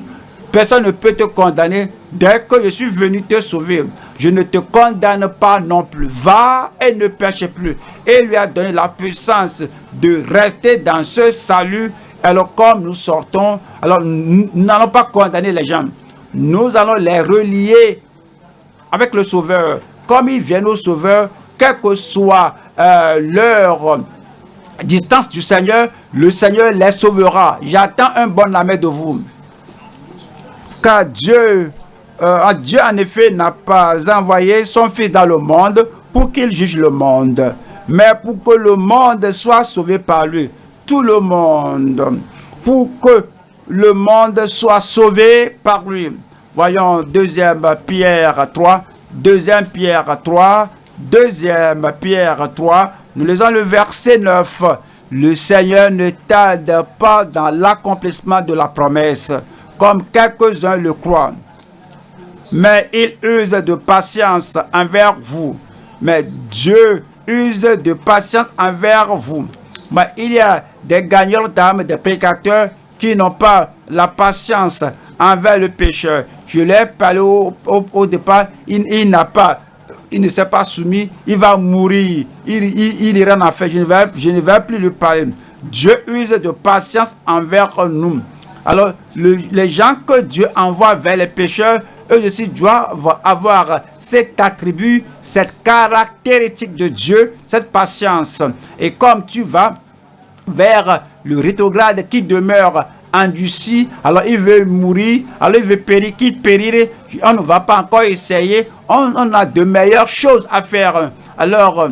personne ne peut te condamner dès que je suis venu te sauver. Je ne te condamne pas non plus. Va et ne pêche plus. Et lui a donné la puissance de rester dans ce salut. Alors, comme nous sortons, alors nous n'allons pas condamner les gens. Nous allons les relier avec le Sauveur comme ils viennent au Sauveur, quelle que soit euh, leur distance du Seigneur, le Seigneur les sauvera. J'attends un bon amen de vous. Car Dieu, euh, Dieu en effet n'a pas envoyé son Fils dans le monde pour qu'il juge le monde, mais pour que le monde soit sauvé par lui. Tout le monde. Pour que le monde soit sauvé par lui. Voyons deuxième Pierre 3, Deuxième Pierre 3, deuxième Pierre 3, nous lisons le verset 9. Le Seigneur ne tarde pas dans l'accomplissement de la promesse, comme quelques-uns le croient. Mais il use de patience envers vous. Mais Dieu use de patience envers vous. Mais il y a des gagnants d'âme, des prédicateurs qui n'ont pas la patience envers le pécheur. Je l'ai parlé au, départ, il, n'a pas, il ne s'est pas soumis, il va mourir, il, il, ira en enfer. Je ne, vais, je ne vais plus lui parler. Dieu use de patience envers nous. Alors, les gens que Dieu envoie vers les pécheurs, eux aussi doivent avoir cet attribut, cette caractéristique de Dieu, cette patience. Et comme tu vas vers le rétrograde qui demeure endurci, alors il veut mourir, alors il veut périr, qui périrait, on ne va pas encore essayer, on, a de meilleures choses à faire. Alors,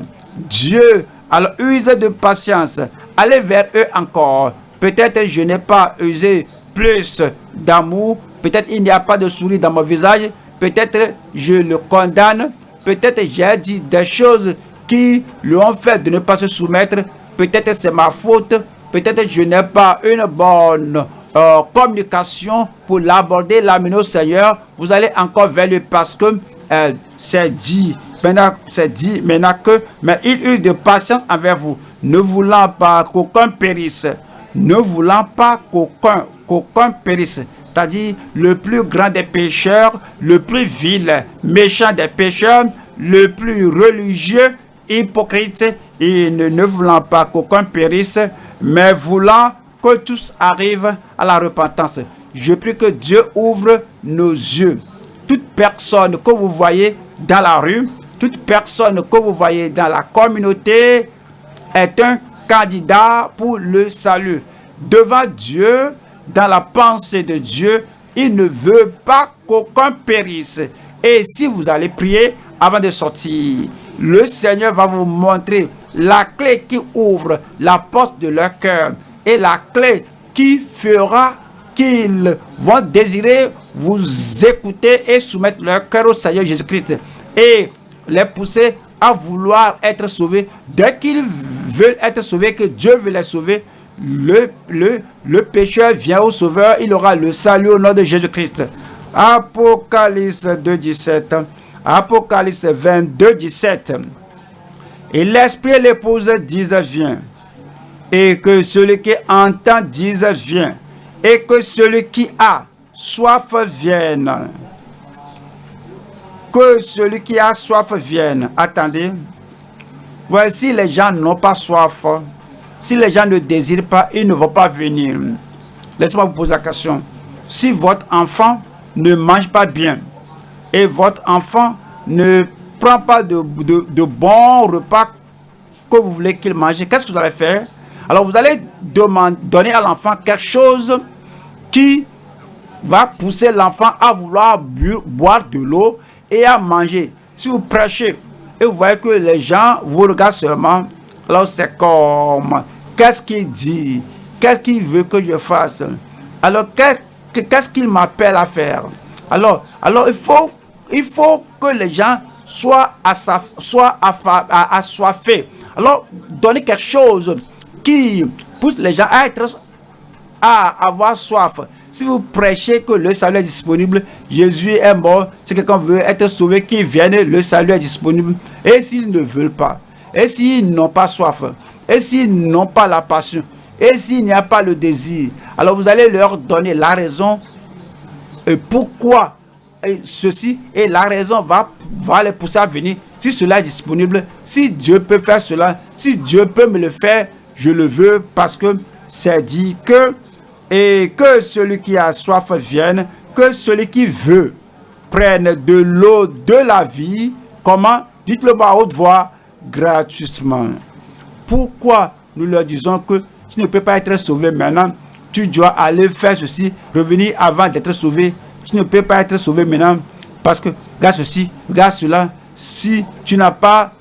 Dieu, alors use de patience, allez vers eux encore. Peut-être je n'ai pas usé plus d'amour, peut-être il n'y a pas de sourire dans mon visage, peut-être je le condamne, peut-être j'ai dit des choses qui lui ont fait de ne pas se soumettre, peut-être c'est ma faute, Peut-être je n'ai pas une bonne euh, communication pour l'aborder, l'amener au Seigneur. Vous allez encore vers lui parce que euh, c'est dit, maintenant c'est dit maintenant que, mais il eut de patience envers vous, ne voulant pas qu'aucun périsse, ne voulant pas qu'aucun qu'aucun périsse. C'est-à-dire le plus grand des pécheurs, le plus vil, méchant des pécheurs, le plus religieux hypocrites, et ne, voulant pas qu'aucun périsse, mais voulant que tous arrivent à la repentance. Je prie que Dieu ouvre nos yeux. Toute personne que vous voyez dans la rue, toute personne que vous voyez dans la communauté est un candidat pour le salut. Devant Dieu, dans la pensée de Dieu, il ne veut pas qu'aucun périsse. Et si vous allez prier avant de sortir, le Seigneur va vous montrer la clé qui ouvre la porte de leur cœur et la clé qui fera qu'ils vont désirer vous écouter et soumettre leur cœur au Seigneur Jésus-Christ et les pousser à vouloir être sauvés. Dès qu'ils veulent être sauvés, que Dieu veut les sauver, le, le, le pécheur vient au sauveur, il aura le salut au nom de Jésus-Christ. Apocalypse 2, 17. Apocalypse 22, 17. Et l'Esprit et l'épouse disent viens. Et que celui qui entend dise viens. Et que celui qui a soif vienne. Que celui qui a soif vienne. Attendez. Voici les gens n'ont pas soif. Si les gens ne désirent pas, ils ne vont pas venir. Laissez-moi vous poser la question. Si votre enfant ne mange pas bien et votre enfant ne pas de, de, repas que vous voulez qu'il mange, qu'est-ce que vous allez faire? Alors vous allez demander, donner à l'enfant quelque chose qui va pousser l'enfant à vouloir boire de l'eau et à manger. Si vous prêchez et vous voyez que les gens vous regardent seulement, alors c'est comme, qu'est-ce qu'il dit? Qu'est-ce qu'il veut que je fasse? Alors qu'est-ce qu'il m'appelle à faire? Alors, alors il, faut, il faut que les gens soient, soient assoiffés. Alors, donner quelque chose qui pousse les gens à être à avoir soif. Si vous prêchez que le salut est disponible, Jésus est mort. Si quelqu'un veut être sauvé, qu'il vienne, le salut est disponible. Et s'ils ne veulent pas, et s'ils n'ont pas soif, et s'ils n'ont pas la passion, et s'il n'y a pas le désir, alors vous allez leur donner la raison et pourquoi ceci et la raison va, va les pousser à venir. Si cela est disponible, si Dieu peut faire cela, si Dieu peut me le faire, je le veux parce que c'est dit que et que celui qui a soif vienne, que celui qui veut prenne de l'eau de la vie. Comment? Dites-le à haute voix, gratuitement. Pourquoi nous leur disons que tu ne peux pas être sauvé maintenant? Tu dois aller faire ceci, revenir avant d'être sauvé. Tu ne peux pas être sauvé maintenant parce que, regarde ceci, regarde cela. Si tu n'as pas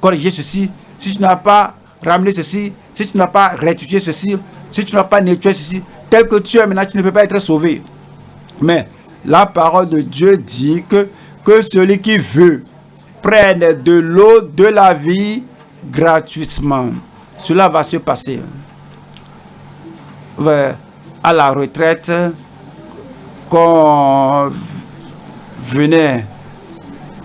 corrigé ceci, si tu n'as pas ramené ceci, si tu n'as pas rectifié ceci, si tu n'as pas nettoyé ceci, tel que tu es maintenant, tu ne peux pas être sauvé. Mais la parole de Dieu dit que, que celui qui veut prenne de l'eau de la vie gratuitement. Cela va se passer. À la retraite, qu'on venait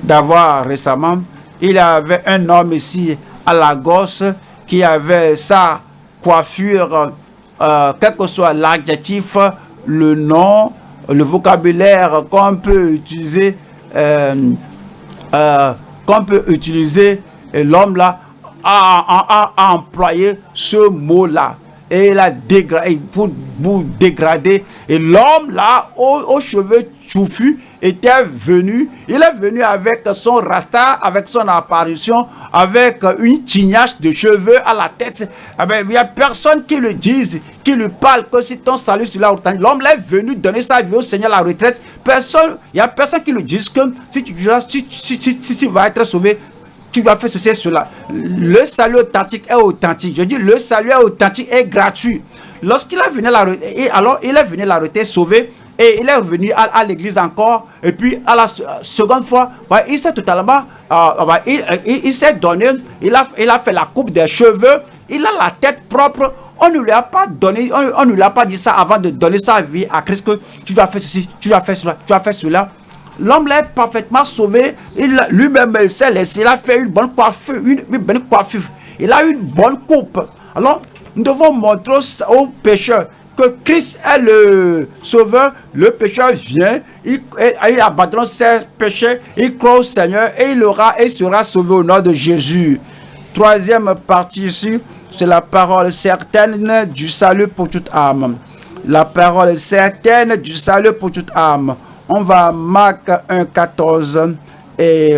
d'avoir récemment, il y avait un homme ici à la gosse qui avait sa coiffure euh, quel que soit l'adjectif, le nom, le vocabulaire qu'on peut utiliser, euh, euh, qu'on peut utiliser, l'homme là a, employé ce mot-là. Et il a dégradé, pour, dégrader. Et l'homme là, aux, cheveux touffus, était venu. Il est venu avec son rasta, avec son apparition, avec une tignasse de cheveux à la tête. Eh ben, il n'y a personne qui le dise, qui lui parle que si ton salut sur la L'homme est venu donner sa vie au Seigneur à la retraite. Personne, il n'y a personne qui lui dise que tu, si, tu vas être sauvé, tu vas faire ceci et cela. Le salut authentique est authentique. Je dis le salut est authentique et gratuit. Lorsqu'il est venu la alors il est venu la retraite sauvé et il est revenu à, l'église encore. Et puis à la seconde fois, il s'est totalement, euh, il, s'est donné, il a, il a fait la coupe des cheveux, il a la tête propre. On ne lui a pas donné, on, ne lui a pas dit ça avant de donner sa vie à Christ que tu dois faire ceci, tu dois faire cela, tu dois faire cela. L'homme l'est parfaitement sauvé. Lui-même s'est laissé. Il a fait une bonne coiffure, une, bonne coiffure. Il a une bonne coupe. Alors, nous devons montrer aux pécheurs que Christ est le sauveur. Le pécheur vient, il, il abandonne ses péchés, il croit au Seigneur et il aura et sera sauvé au nom de Jésus. troisième partie ici, c'est la parole certaine du salut pour toute âme. La parole certaine du salut pour toute âme. On va à Marc 1, 14 et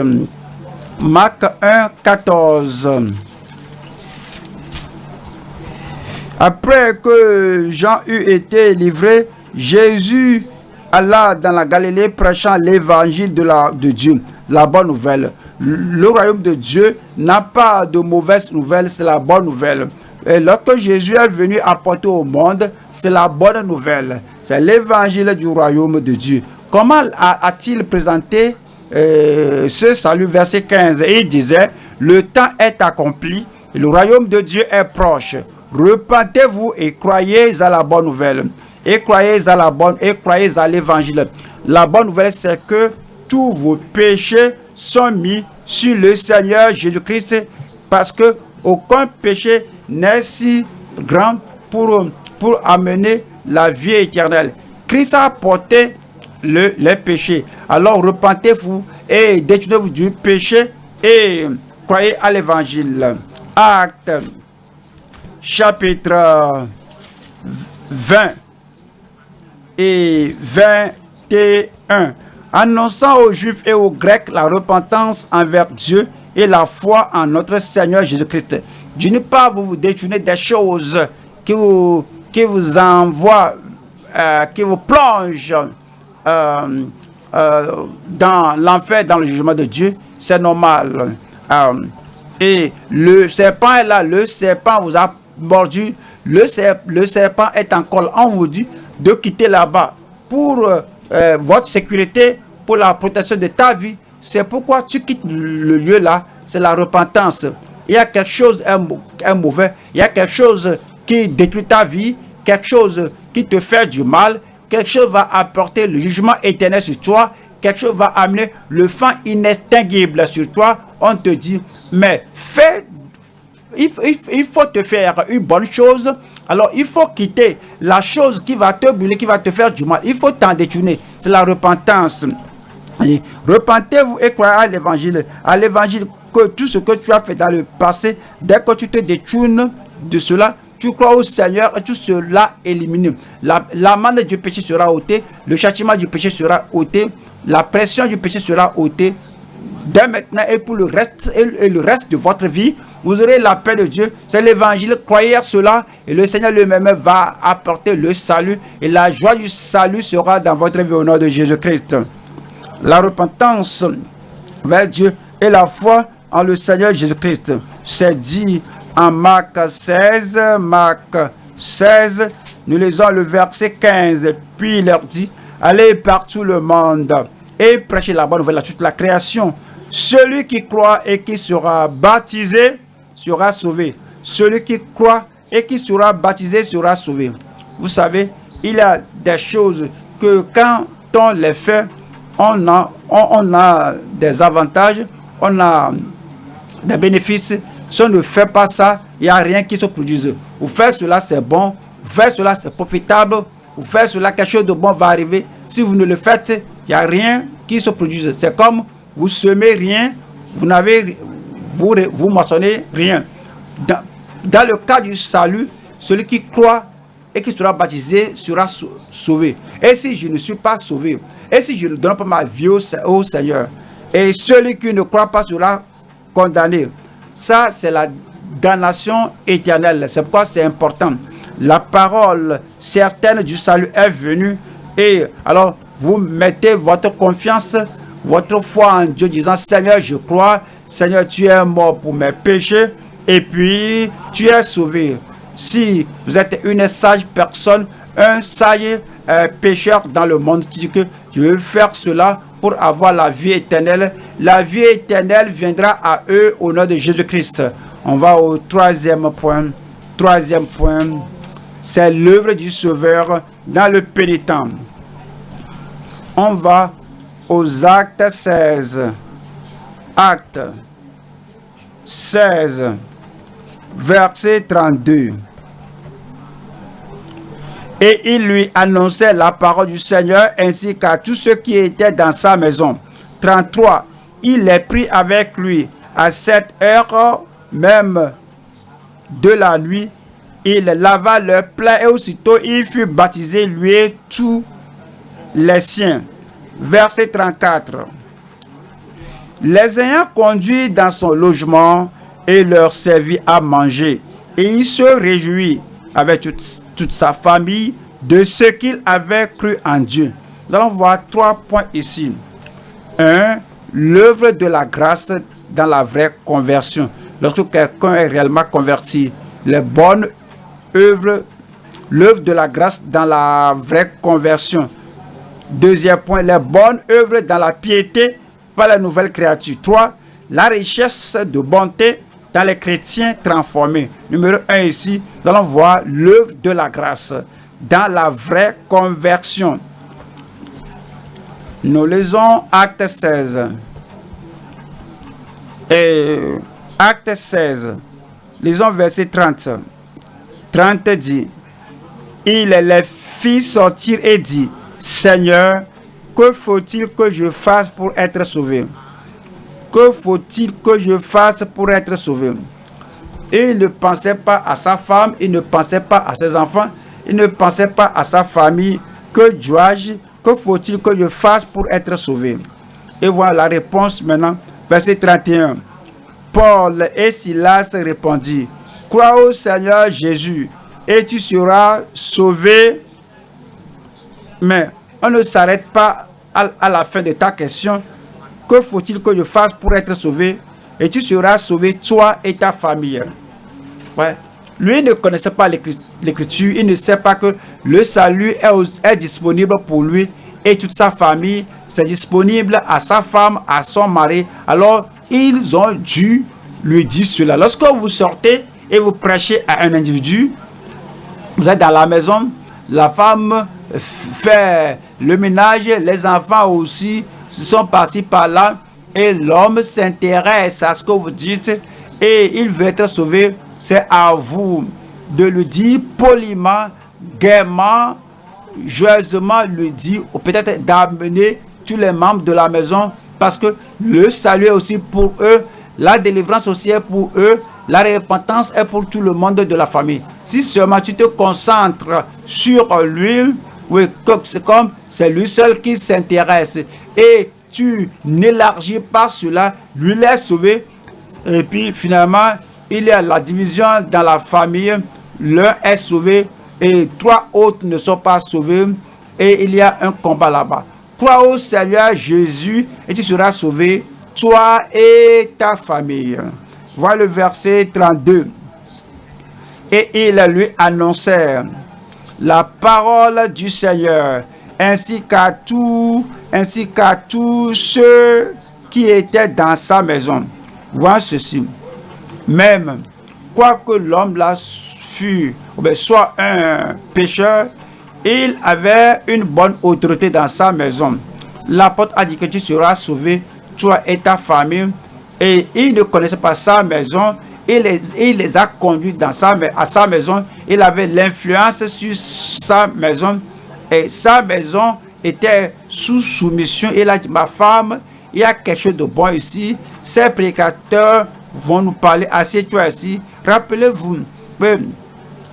Marc 1, 14. Après que Jean eut été livré, Jésus alla dans la Galilée prêchant l'évangile de, de Dieu, la bonne nouvelle. Le royaume de Dieu n'a pas de mauvaise nouvelle, c'est la bonne nouvelle. Et lorsque Jésus est venu apporter au monde, c'est la bonne nouvelle. C'est l'évangile du royaume de Dieu. Comment a-t-il présenté euh, ce salut? Verset 15. il disait, le temps est accompli, le royaume de Dieu est proche. Repentez-vous et croyez à la bonne nouvelle. Et croyez à la bonne et croyez à l'évangile. La bonne nouvelle, c'est que tous vos péchés sont mis sur le Seigneur Jésus-Christ parce que aucun péché n'est si grand pour, pour amener la vie éternelle. Christ a porté le, les péchés. Alors repentez-vous et détournez-vous du péché et croyez à l'évangile. Acte chapitre 20 et 21. Annonçant aux Juifs et aux Grecs la repentance envers Dieu et la foi en notre Seigneur Jésus-Christ. Je ne pas vous détourner des choses qui vous, qui vous envoient, euh, qui vous plongent euh, euh, dans l'enfer, dans le jugement de Dieu. C'est normal. et le serpent est là, le serpent vous a mordu, le, le serpent est encore On vous dit de quitter là-bas pour votre sécurité, pour la protection de ta vie. C'est pourquoi tu quittes le lieu là, c'est la repentance. Il y a quelque chose un, mauvais, il y a quelque chose qui détruit ta vie, quelque chose qui te fait du mal, quelque chose va apporter le jugement éternel sur toi, quelque chose va amener le fin inextinguible sur toi. On te dit, mais fais, il, faut te faire une bonne chose. Alors, il faut quitter la chose qui va te brûler, qui va te faire du mal. Il faut t'en détourner. C'est la repentance. Repentez-vous et croyez à l'évangile. À l'évangile, que tout ce que tu as fait dans le passé, dès que tu te détournes de cela, tu crois au Seigneur et tout cela éliminé. La, la du péché sera ôtée, le châtiment du péché sera ôté, la pression du péché sera ôtée. Dès maintenant et pour le reste et le reste de votre vie, vous aurez la paix de Dieu. C'est l'évangile. Croyez cela et le Seigneur lui-même va apporter le salut et la joie du salut sera dans votre vie au nom de Jésus-Christ. La repentance vers Dieu et la foi en le Seigneur Jésus-Christ. C'est dit en Marc 16, Marc 16, nous lisons le verset 15. Puis il leur dit, allez partout le monde et prêchez la bonne nouvelle à toute la création. Celui qui croit et qui sera baptisé sera sauvé. Celui qui croit et qui sera baptisé sera sauvé. Vous savez, il y a des choses que quand on les fait, on a, on a des avantages, on a des bénéfices. Si on ne fait pas ça, il n'y a rien qui se produise. Vous faites cela, c'est bon. Vous faites cela, c'est profitable. Vous faites cela, quelque chose de bon va arriver. Si vous ne le faites, il n'y a rien qui se produise. C'est comme vous semez rien, vous n'avez, vous, vous moissonnez rien. Dans, le cas du salut, celui qui croit et qui sera baptisé sera sauvé. Et si je ne suis pas sauvé, et si je ne donne pas ma vie au Seigneur, et celui qui ne croit pas sera condamné. Ça, c'est la damnation éternelle. C'est pourquoi c'est important. La parole certaine du salut est venue. Et alors, vous mettez votre confiance, votre foi en Dieu, disant, Seigneur, je crois. Seigneur, tu es mort pour mes péchés. Et puis, tu es sauvé. Si vous êtes une sage personne, un sage euh, pécheur dans le monde, tu dis que je veux faire cela pour avoir la vie éternelle. La vie éternelle viendra à eux au nom de Jésus-Christ. On va au troisième point. Troisième point, c'est l'œuvre du Sauveur dans le pénitent. On va aux actes 16. Acte 16, verset 32. Et il lui annonçait la parole du Seigneur ainsi qu'à tous ceux qui étaient dans sa maison. 33. Il les prit avec lui à cette heure même de la nuit, il lava leur plaies et aussitôt il fut baptisé, lui et tous les siens. Verset 34. Les ayant conduits dans son logement et leur servit à manger, et il se réjouit avec toute, sa famille de ce qu'il avait cru en Dieu. Nous allons voir trois points ici. Un, l'œuvre de la grâce dans la vraie conversion. Lorsque quelqu'un est réellement converti, les bonnes œuvres, l'œuvre de la grâce dans la vraie conversion. Deuxième point, les bonnes œuvres dans la piété par la nouvelle créature. Trois, la richesse de bonté dans les chrétiens transformés. Numéro un ici, nous allons voir l'œuvre de la grâce dans la vraie conversion. Nous lisons Acte 16. Et Acte 16, lisons verset 30. 30 dit, il les fit sortir et dit, Seigneur, que faut-il que je fasse pour être sauvé? Que faut-il que je fasse pour être sauvé? Il ne pensait pas à sa femme, il ne pensait pas à ses enfants, il ne pensait pas à sa famille. Que dois-je? Que faut-il que je fasse pour être sauvé? Et voilà la réponse maintenant, verset 31. Paul et Silas répondit, Crois au Seigneur Jésus et tu seras sauvé. Mais on ne s'arrête pas à, la fin de ta question. Que faut-il que je fasse pour être sauvé? Et tu seras sauvé, toi et ta famille. Ouais. Lui ne connaissait pas l'écriture. Il ne sait pas que le salut est, est disponible pour lui et toute sa famille. C'est disponible à sa femme, à son mari. Alors, ils ont dû lui dire cela. Lorsque vous sortez et vous prêchez à un individu, vous êtes dans la maison, la femme fait le ménage, les enfants aussi sont passés par là et l'homme s'intéresse à ce que vous dites et il veut être sauvé. C'est à vous de le dire poliment, gaiement, joyeusement le dire ou peut-être d'amener tous les membres de la maison parce que le salut est aussi pour eux, la délivrance aussi est pour eux, la repentance est pour tout le monde de la famille. Si seulement tu te concentres sur lui, oui, comme c'est lui seul qui s'intéresse et tu n'élargis pas cela, lui laisse sauvé et puis finalement il y a la division dans la famille, l'un est sauvé et trois autres ne sont pas sauvés et il y a un combat là-bas. Crois au Seigneur Jésus et tu seras sauvé, toi et ta famille. Voilà le verset 32. Et ils lui annoncèrent la parole du Seigneur, ainsi qu'à tous, ainsi qu'à tous ceux qui étaient dans sa maison. Voilà ceci. Même, quoique l'homme là fût, soit un pécheur, il avait une bonne autorité dans sa maison. L'apôtre a dit que tu seras sauvé, toi et ta famille. Et il ne connaissait pas sa maison. Il les, il les a conduits dans sa, à sa maison. Il avait l'influence sur sa maison. Et sa maison était sous soumission. Il a dit, ma femme, il y a quelque chose de bon ici. Ces prédicateurs vont nous parler. Assieds-toi ici. Rappelez-vous,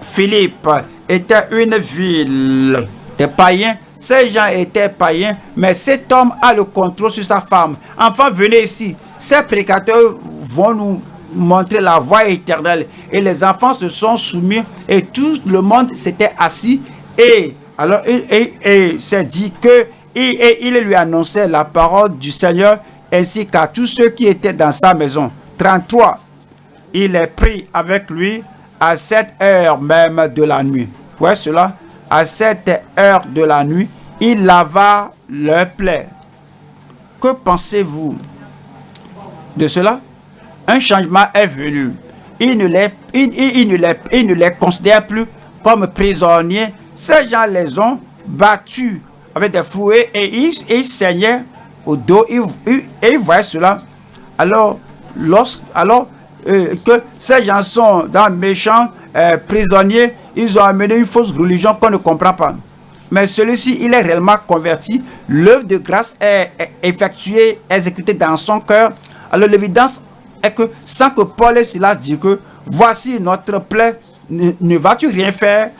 Philippe était une ville des païens. Ces gens étaient païens, mais cet homme a le contrôle sur sa femme. Enfin, venez ici. Ces prédicateurs vont nous montrer la voie éternelle. Et les enfants se sont soumis et tout le monde s'était assis. Et alors, s'est dit que et, il lui annonçait la parole du Seigneur ainsi qu'à tous ceux qui étaient dans sa maison. 33. Il est pris avec lui à cette heure même de la nuit. Voyez cela À cette heure de la nuit, il lava leur plaie. Que pensez-vous de cela? Un changement est venu. Il ne les, il, ne les, il ne les considère plus comme prisonniers. Ces gens les ont battus avec des fouets et ils, saignaient au dos. et ils voyaient cela. Alors, lorsque, alors euh, que ces gens sont dans méchants euh, prisonniers, ils ont amené une fausse religion qu'on ne comprend pas. Mais celui-ci, il est réellement converti. L'œuvre de grâce est, effectuée, exécutée dans son cœur. Alors l'évidence est que sans que Paul et Silas disent que voici notre plaie, ne, vas-tu rien faire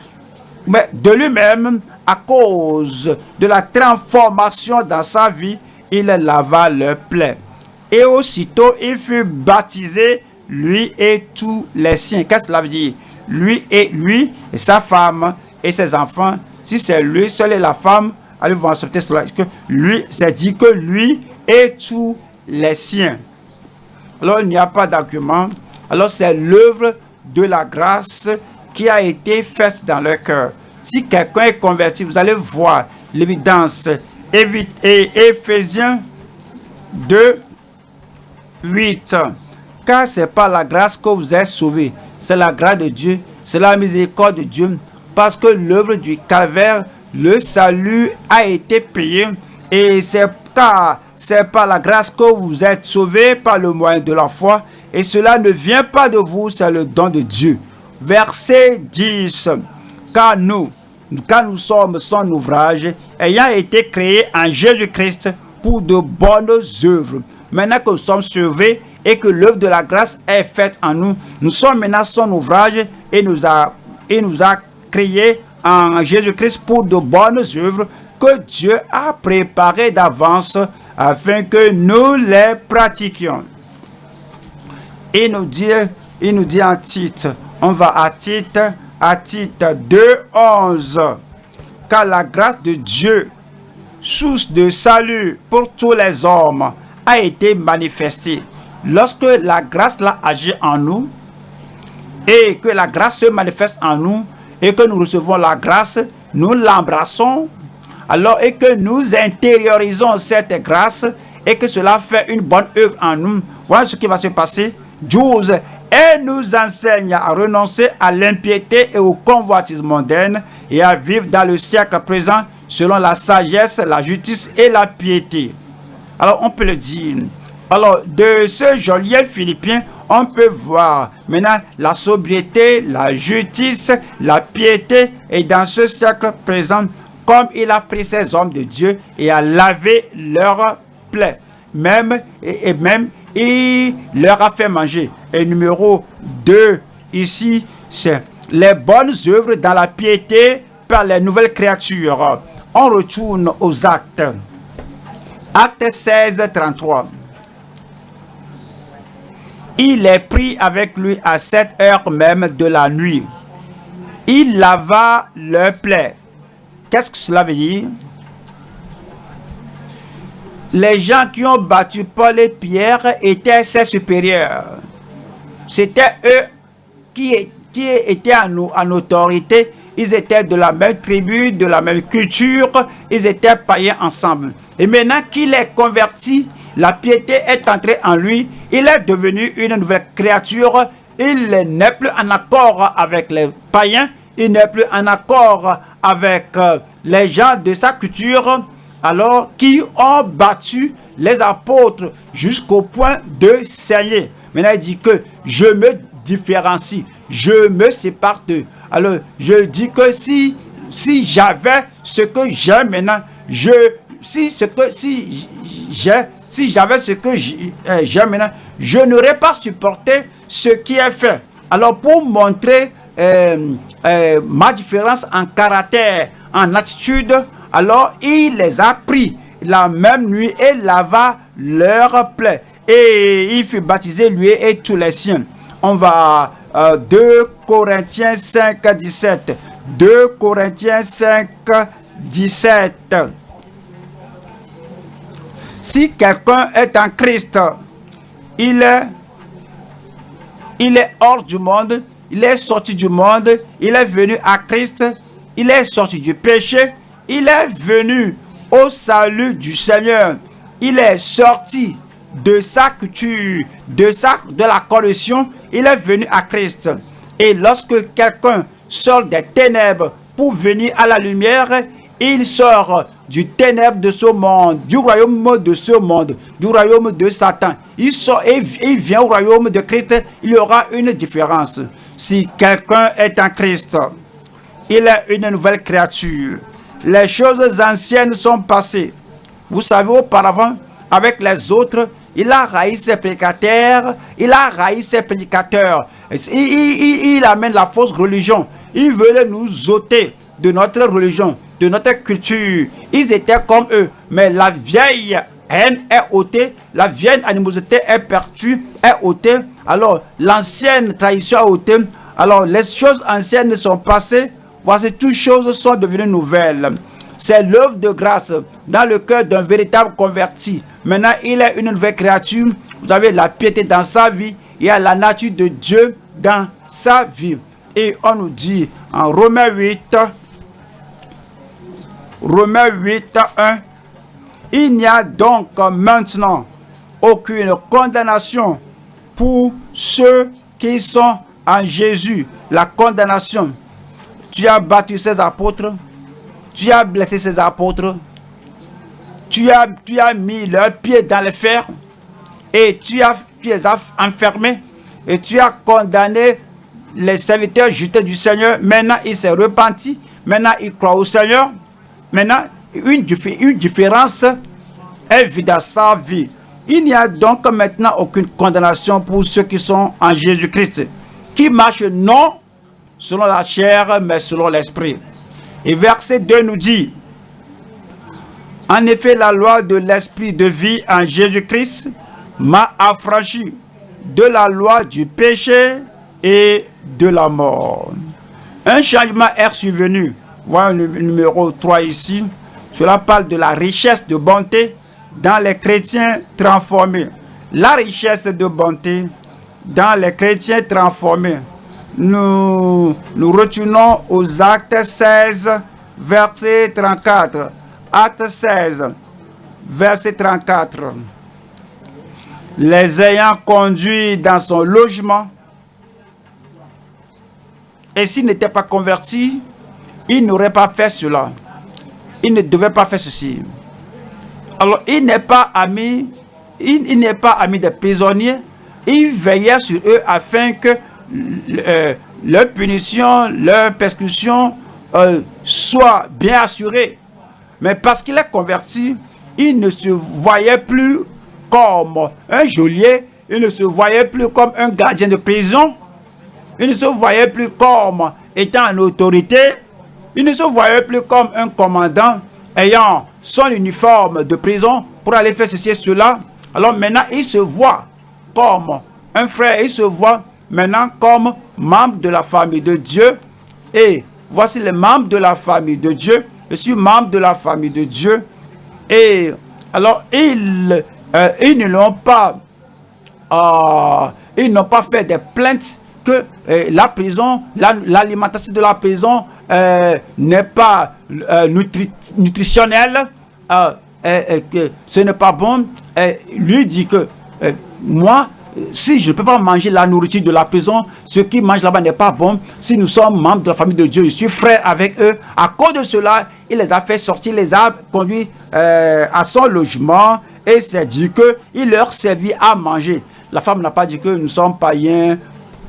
Mais de lui-même, à cause de la transformation dans sa vie, il lava leur plaie. Et aussitôt, il fut baptisé, lui et tous les siens. Qu'est-ce que cela veut dire? Lui et lui, et sa femme et ses enfants. Si c'est lui seul et la femme, allez voir ce texte-là. Que lui, c'est dit que lui et tous les siens. Alors, il n'y a pas d'argument. Alors, c'est l'œuvre de la grâce qui a été faite dans leur cœur. Si quelqu'un est converti, vous allez voir l'évidence. Éphésiens 2, 8. Car c'est par la grâce que vous êtes sauvés. C'est la grâce de Dieu. C'est la miséricorde de Dieu. Parce que l'œuvre du calvaire, le salut a été payé. Et c'est car c'est par la grâce que vous êtes sauvés par le moyen de la foi. Et cela ne vient pas de vous, c'est le don de Dieu. Verset 10. Car nous, quand nous sommes son ouvrage, ayant été créés en Jésus-Christ pour de bonnes œuvres. Maintenant que nous sommes sauvés et que l'œuvre de la grâce est faite en nous, nous sommes maintenant son ouvrage et nous a, et nous a créés en Jésus-Christ pour de bonnes œuvres que Dieu a préparées d'avance afin que nous les pratiquions. Il nous dit, il nous dit en titre, on va à titre, à titre 2, 11. Car la grâce de Dieu, source de salut pour tous les hommes, a été manifestée. Lorsque la grâce l'a agi en nous, et que la grâce se manifeste en nous, et que nous recevons la grâce, nous l'embrassons, alors et que nous intériorisons cette grâce et que cela fait une bonne œuvre en nous, voilà ce qui va se passer. 12. Et nous enseigne à renoncer à l'impiété et au convoitisme mondaine et à vivre dans le siècle présent selon la sagesse, la justice et la piété. Alors on peut le dire. Alors de ce joli philippien, on peut voir maintenant la sobriété, la justice, la piété et dans ce siècle présent, comme il a pris ces hommes de Dieu et a lavé leurs plaies. Même, et, même, il leur a fait manger. Et numéro 2, ici, c'est les bonnes œuvres dans la piété par les nouvelles créatures. On retourne aux actes. Acte 16, 33. Il est pris avec lui à cette heure même de la nuit. Il lava leur plaie Qu'est-ce que cela veut dire? Les gens qui ont battu Paul et Pierre étaient ses supérieurs. C'était eux qui, qui étaient en, en autorité. Ils étaient de la même tribu, de la même culture. Ils étaient païens ensemble. Et maintenant qu'il est converti, la piété est entrée en lui. Il est devenu une nouvelle créature. Il n'est plus en accord avec les païens. Il n'est plus en accord avec euh, les gens de sa culture, alors qui ont battu les apôtres jusqu'au point de saigner. Maintenant, il dit que je me différencie, je me sépare. Alors, je dis que si, si j'avais ce que j'ai maintenant, je, si ce que, si j'ai, si j'avais ce que euh, j'ai maintenant, je n'aurais pas supporté ce qui est fait. Alors, pour montrer euh, euh, ma différence en caractère, en attitude, alors il les a pris la même nuit et lava leur plaie. Et il fut baptisé, lui et tous les siens. On va euh, 2 Corinthiens 5, 17. 2 Corinthiens 5, 17. Si quelqu'un est en Christ, il est, il est hors du monde, il est sorti du monde, il est venu à Christ, il est sorti du péché, il est venu au salut du Seigneur, il est sorti de sa culture, de, sa, de la corruption, il est venu à Christ. Et lorsque quelqu'un sort des ténèbres pour venir à la lumière, il sort du ténèbre de ce monde, du royaume de ce monde, du royaume de Satan. Il sort et il vient au royaume de Christ, il y aura une différence. Si quelqu'un est en Christ, il est une nouvelle créature. Les choses anciennes sont passées. Vous savez, auparavant, avec les autres, il a raï ses prédicateurs, il a raï ses prédicateurs. Il, amène la fausse religion. Il veut nous ôter de notre religion, de notre culture. Ils étaient comme eux, mais la vieille haine est ôtée, la vieille animosité est perdue, est ôtée. Alors, l'ancienne tradition est ôtée. Alors, les choses anciennes sont passées. Voici, toutes choses sont devenues nouvelles. C'est l'œuvre de grâce dans le cœur d'un véritable converti. Maintenant, il est une nouvelle créature. Vous avez la piété dans sa vie. Il y a la nature de Dieu dans sa vie. Et on nous dit en Romains 8, Romains 8, 1, il n'y a donc maintenant aucune condamnation pour ceux qui sont en Jésus. La condamnation. Tu as battu ses apôtres, tu as blessé ses apôtres, tu as, mis leurs pieds dans les fers et tu as, tu les as enfermés et tu as condamné les serviteurs justes du Seigneur. Maintenant, il s'est repenti. Maintenant, il croit au Seigneur. Maintenant, une, une différence est vue dans sa vie. Il n'y a donc maintenant aucune condamnation pour ceux qui sont en Jésus-Christ, qui marchent non selon la chair, mais selon l'esprit. Et verset 2 nous dit, En effet, la loi de l'esprit de vie en Jésus-Christ m'a affranchi de la loi du péché et de la mort. Un changement est survenu. Voilà le numéro 3 ici. Cela parle de la richesse de bonté dans les chrétiens transformés. La richesse de bonté dans les chrétiens transformés. Nous nous retenons aux actes 16, verset 34. Acte 16, verset 34. Les ayant conduits dans son logement, et s'il n'était pas converti, il n'aurait pas fait cela. Il ne devait pas faire ceci. Alors, il n'est pas ami, il, n'est pas ami des prisonniers. Il veillait sur eux afin que euh, leur punition, leur persécution euh, soit bien assurée. Mais parce qu'il est converti, il ne se voyait plus comme un geôlier, il ne se voyait plus comme un gardien de prison, il ne se voyait plus comme étant en autorité, il ne se voyait plus comme un commandant ayant son uniforme de prison pour aller faire ceci et cela. Alors maintenant, il se voit comme un frère, il se voit maintenant comme membre de la famille de Dieu. Et voici les membres de la famille de Dieu. Je suis membre de la famille de Dieu. Et alors, ils, euh, ils ne l'ont pas, euh, ils n'ont pas fait des plaintes que euh, la prison, l'alimentation de la prison n'est pas nutritionnelle, que ce n'est pas bon. lui dit que moi, si je ne peux pas manger la nourriture de la prison, ce qui mangent là-bas n'est pas bon. Si nous sommes membres de la famille de Dieu, je suis frère avec eux. À cause de cela, il les a fait sortir, les a conduits euh, à son logement et s'est dit qu'il leur servit à manger. La femme n'a pas dit que nous sommes païens.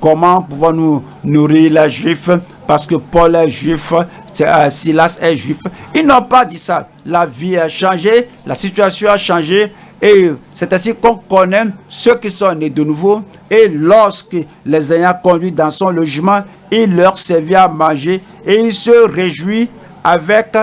Comment pouvons-nous nourrir les juifs? Parce que Paul est juif, euh, Silas est juif. Ils n'ont pas dit ça. La vie a changé, la situation a changé. Et c'est ainsi qu'on connaît ceux qui sont nés de nouveau. Et lorsque les ayant conduits dans son logement, il leur servit à manger et il se réjouit avec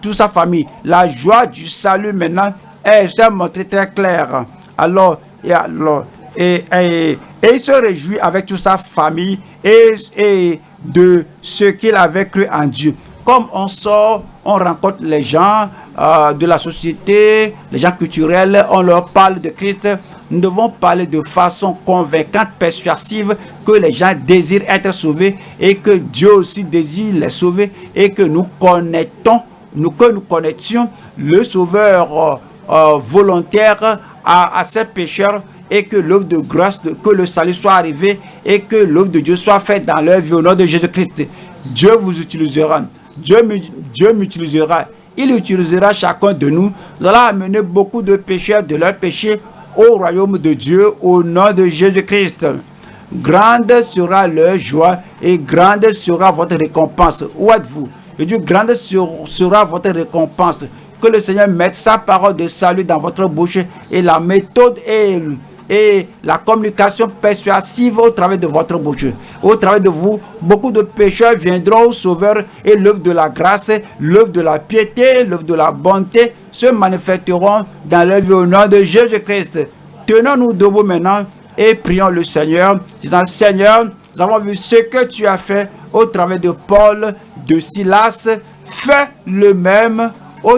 toute sa famille. La joie du salut maintenant est montrée très claire. Alors, et alors, et, et, il se réjouit avec toute sa famille et, et de ce qu'il avait cru en Dieu. Comme on sort, on rencontre les gens euh, de la société, les gens culturels, on leur parle de Christ. Nous devons parler de façon convaincante, persuasive, que les gens désirent être sauvés et que Dieu aussi désire les sauver et que nous connectons, nous, que nous connections le Sauveur euh, euh, volontaire à, à ces pécheurs et que l'œuvre de grâce, que le salut soit arrivé et que l'œuvre de Dieu soit faite dans leur vie au nom de Jésus-Christ. Dieu vous utilisera. Dieu, Dieu m'utilisera. Il utilisera chacun de nous. Nous allons amener beaucoup de pécheurs de leur péché au royaume de Dieu au nom de Jésus-Christ. Grande sera leur joie et grande sera votre récompense. Où êtes-vous? Je dis, grande sera votre récompense. que le Seigneur mette sa parole de salut dans votre bouche et la méthode et, et la communication persuasive au travers de votre bouche. Au travers de vous, beaucoup de pécheurs viendront au Sauveur et l'œuvre de la grâce, l'œuvre de la piété, l'œuvre de la bonté se manifesteront dans le vie au nom de Jésus-Christ. Tenons-nous debout maintenant et prions le Seigneur, disant Seigneur, nous avons vu ce que tu as fait au travers de Paul, de Silas, fais le même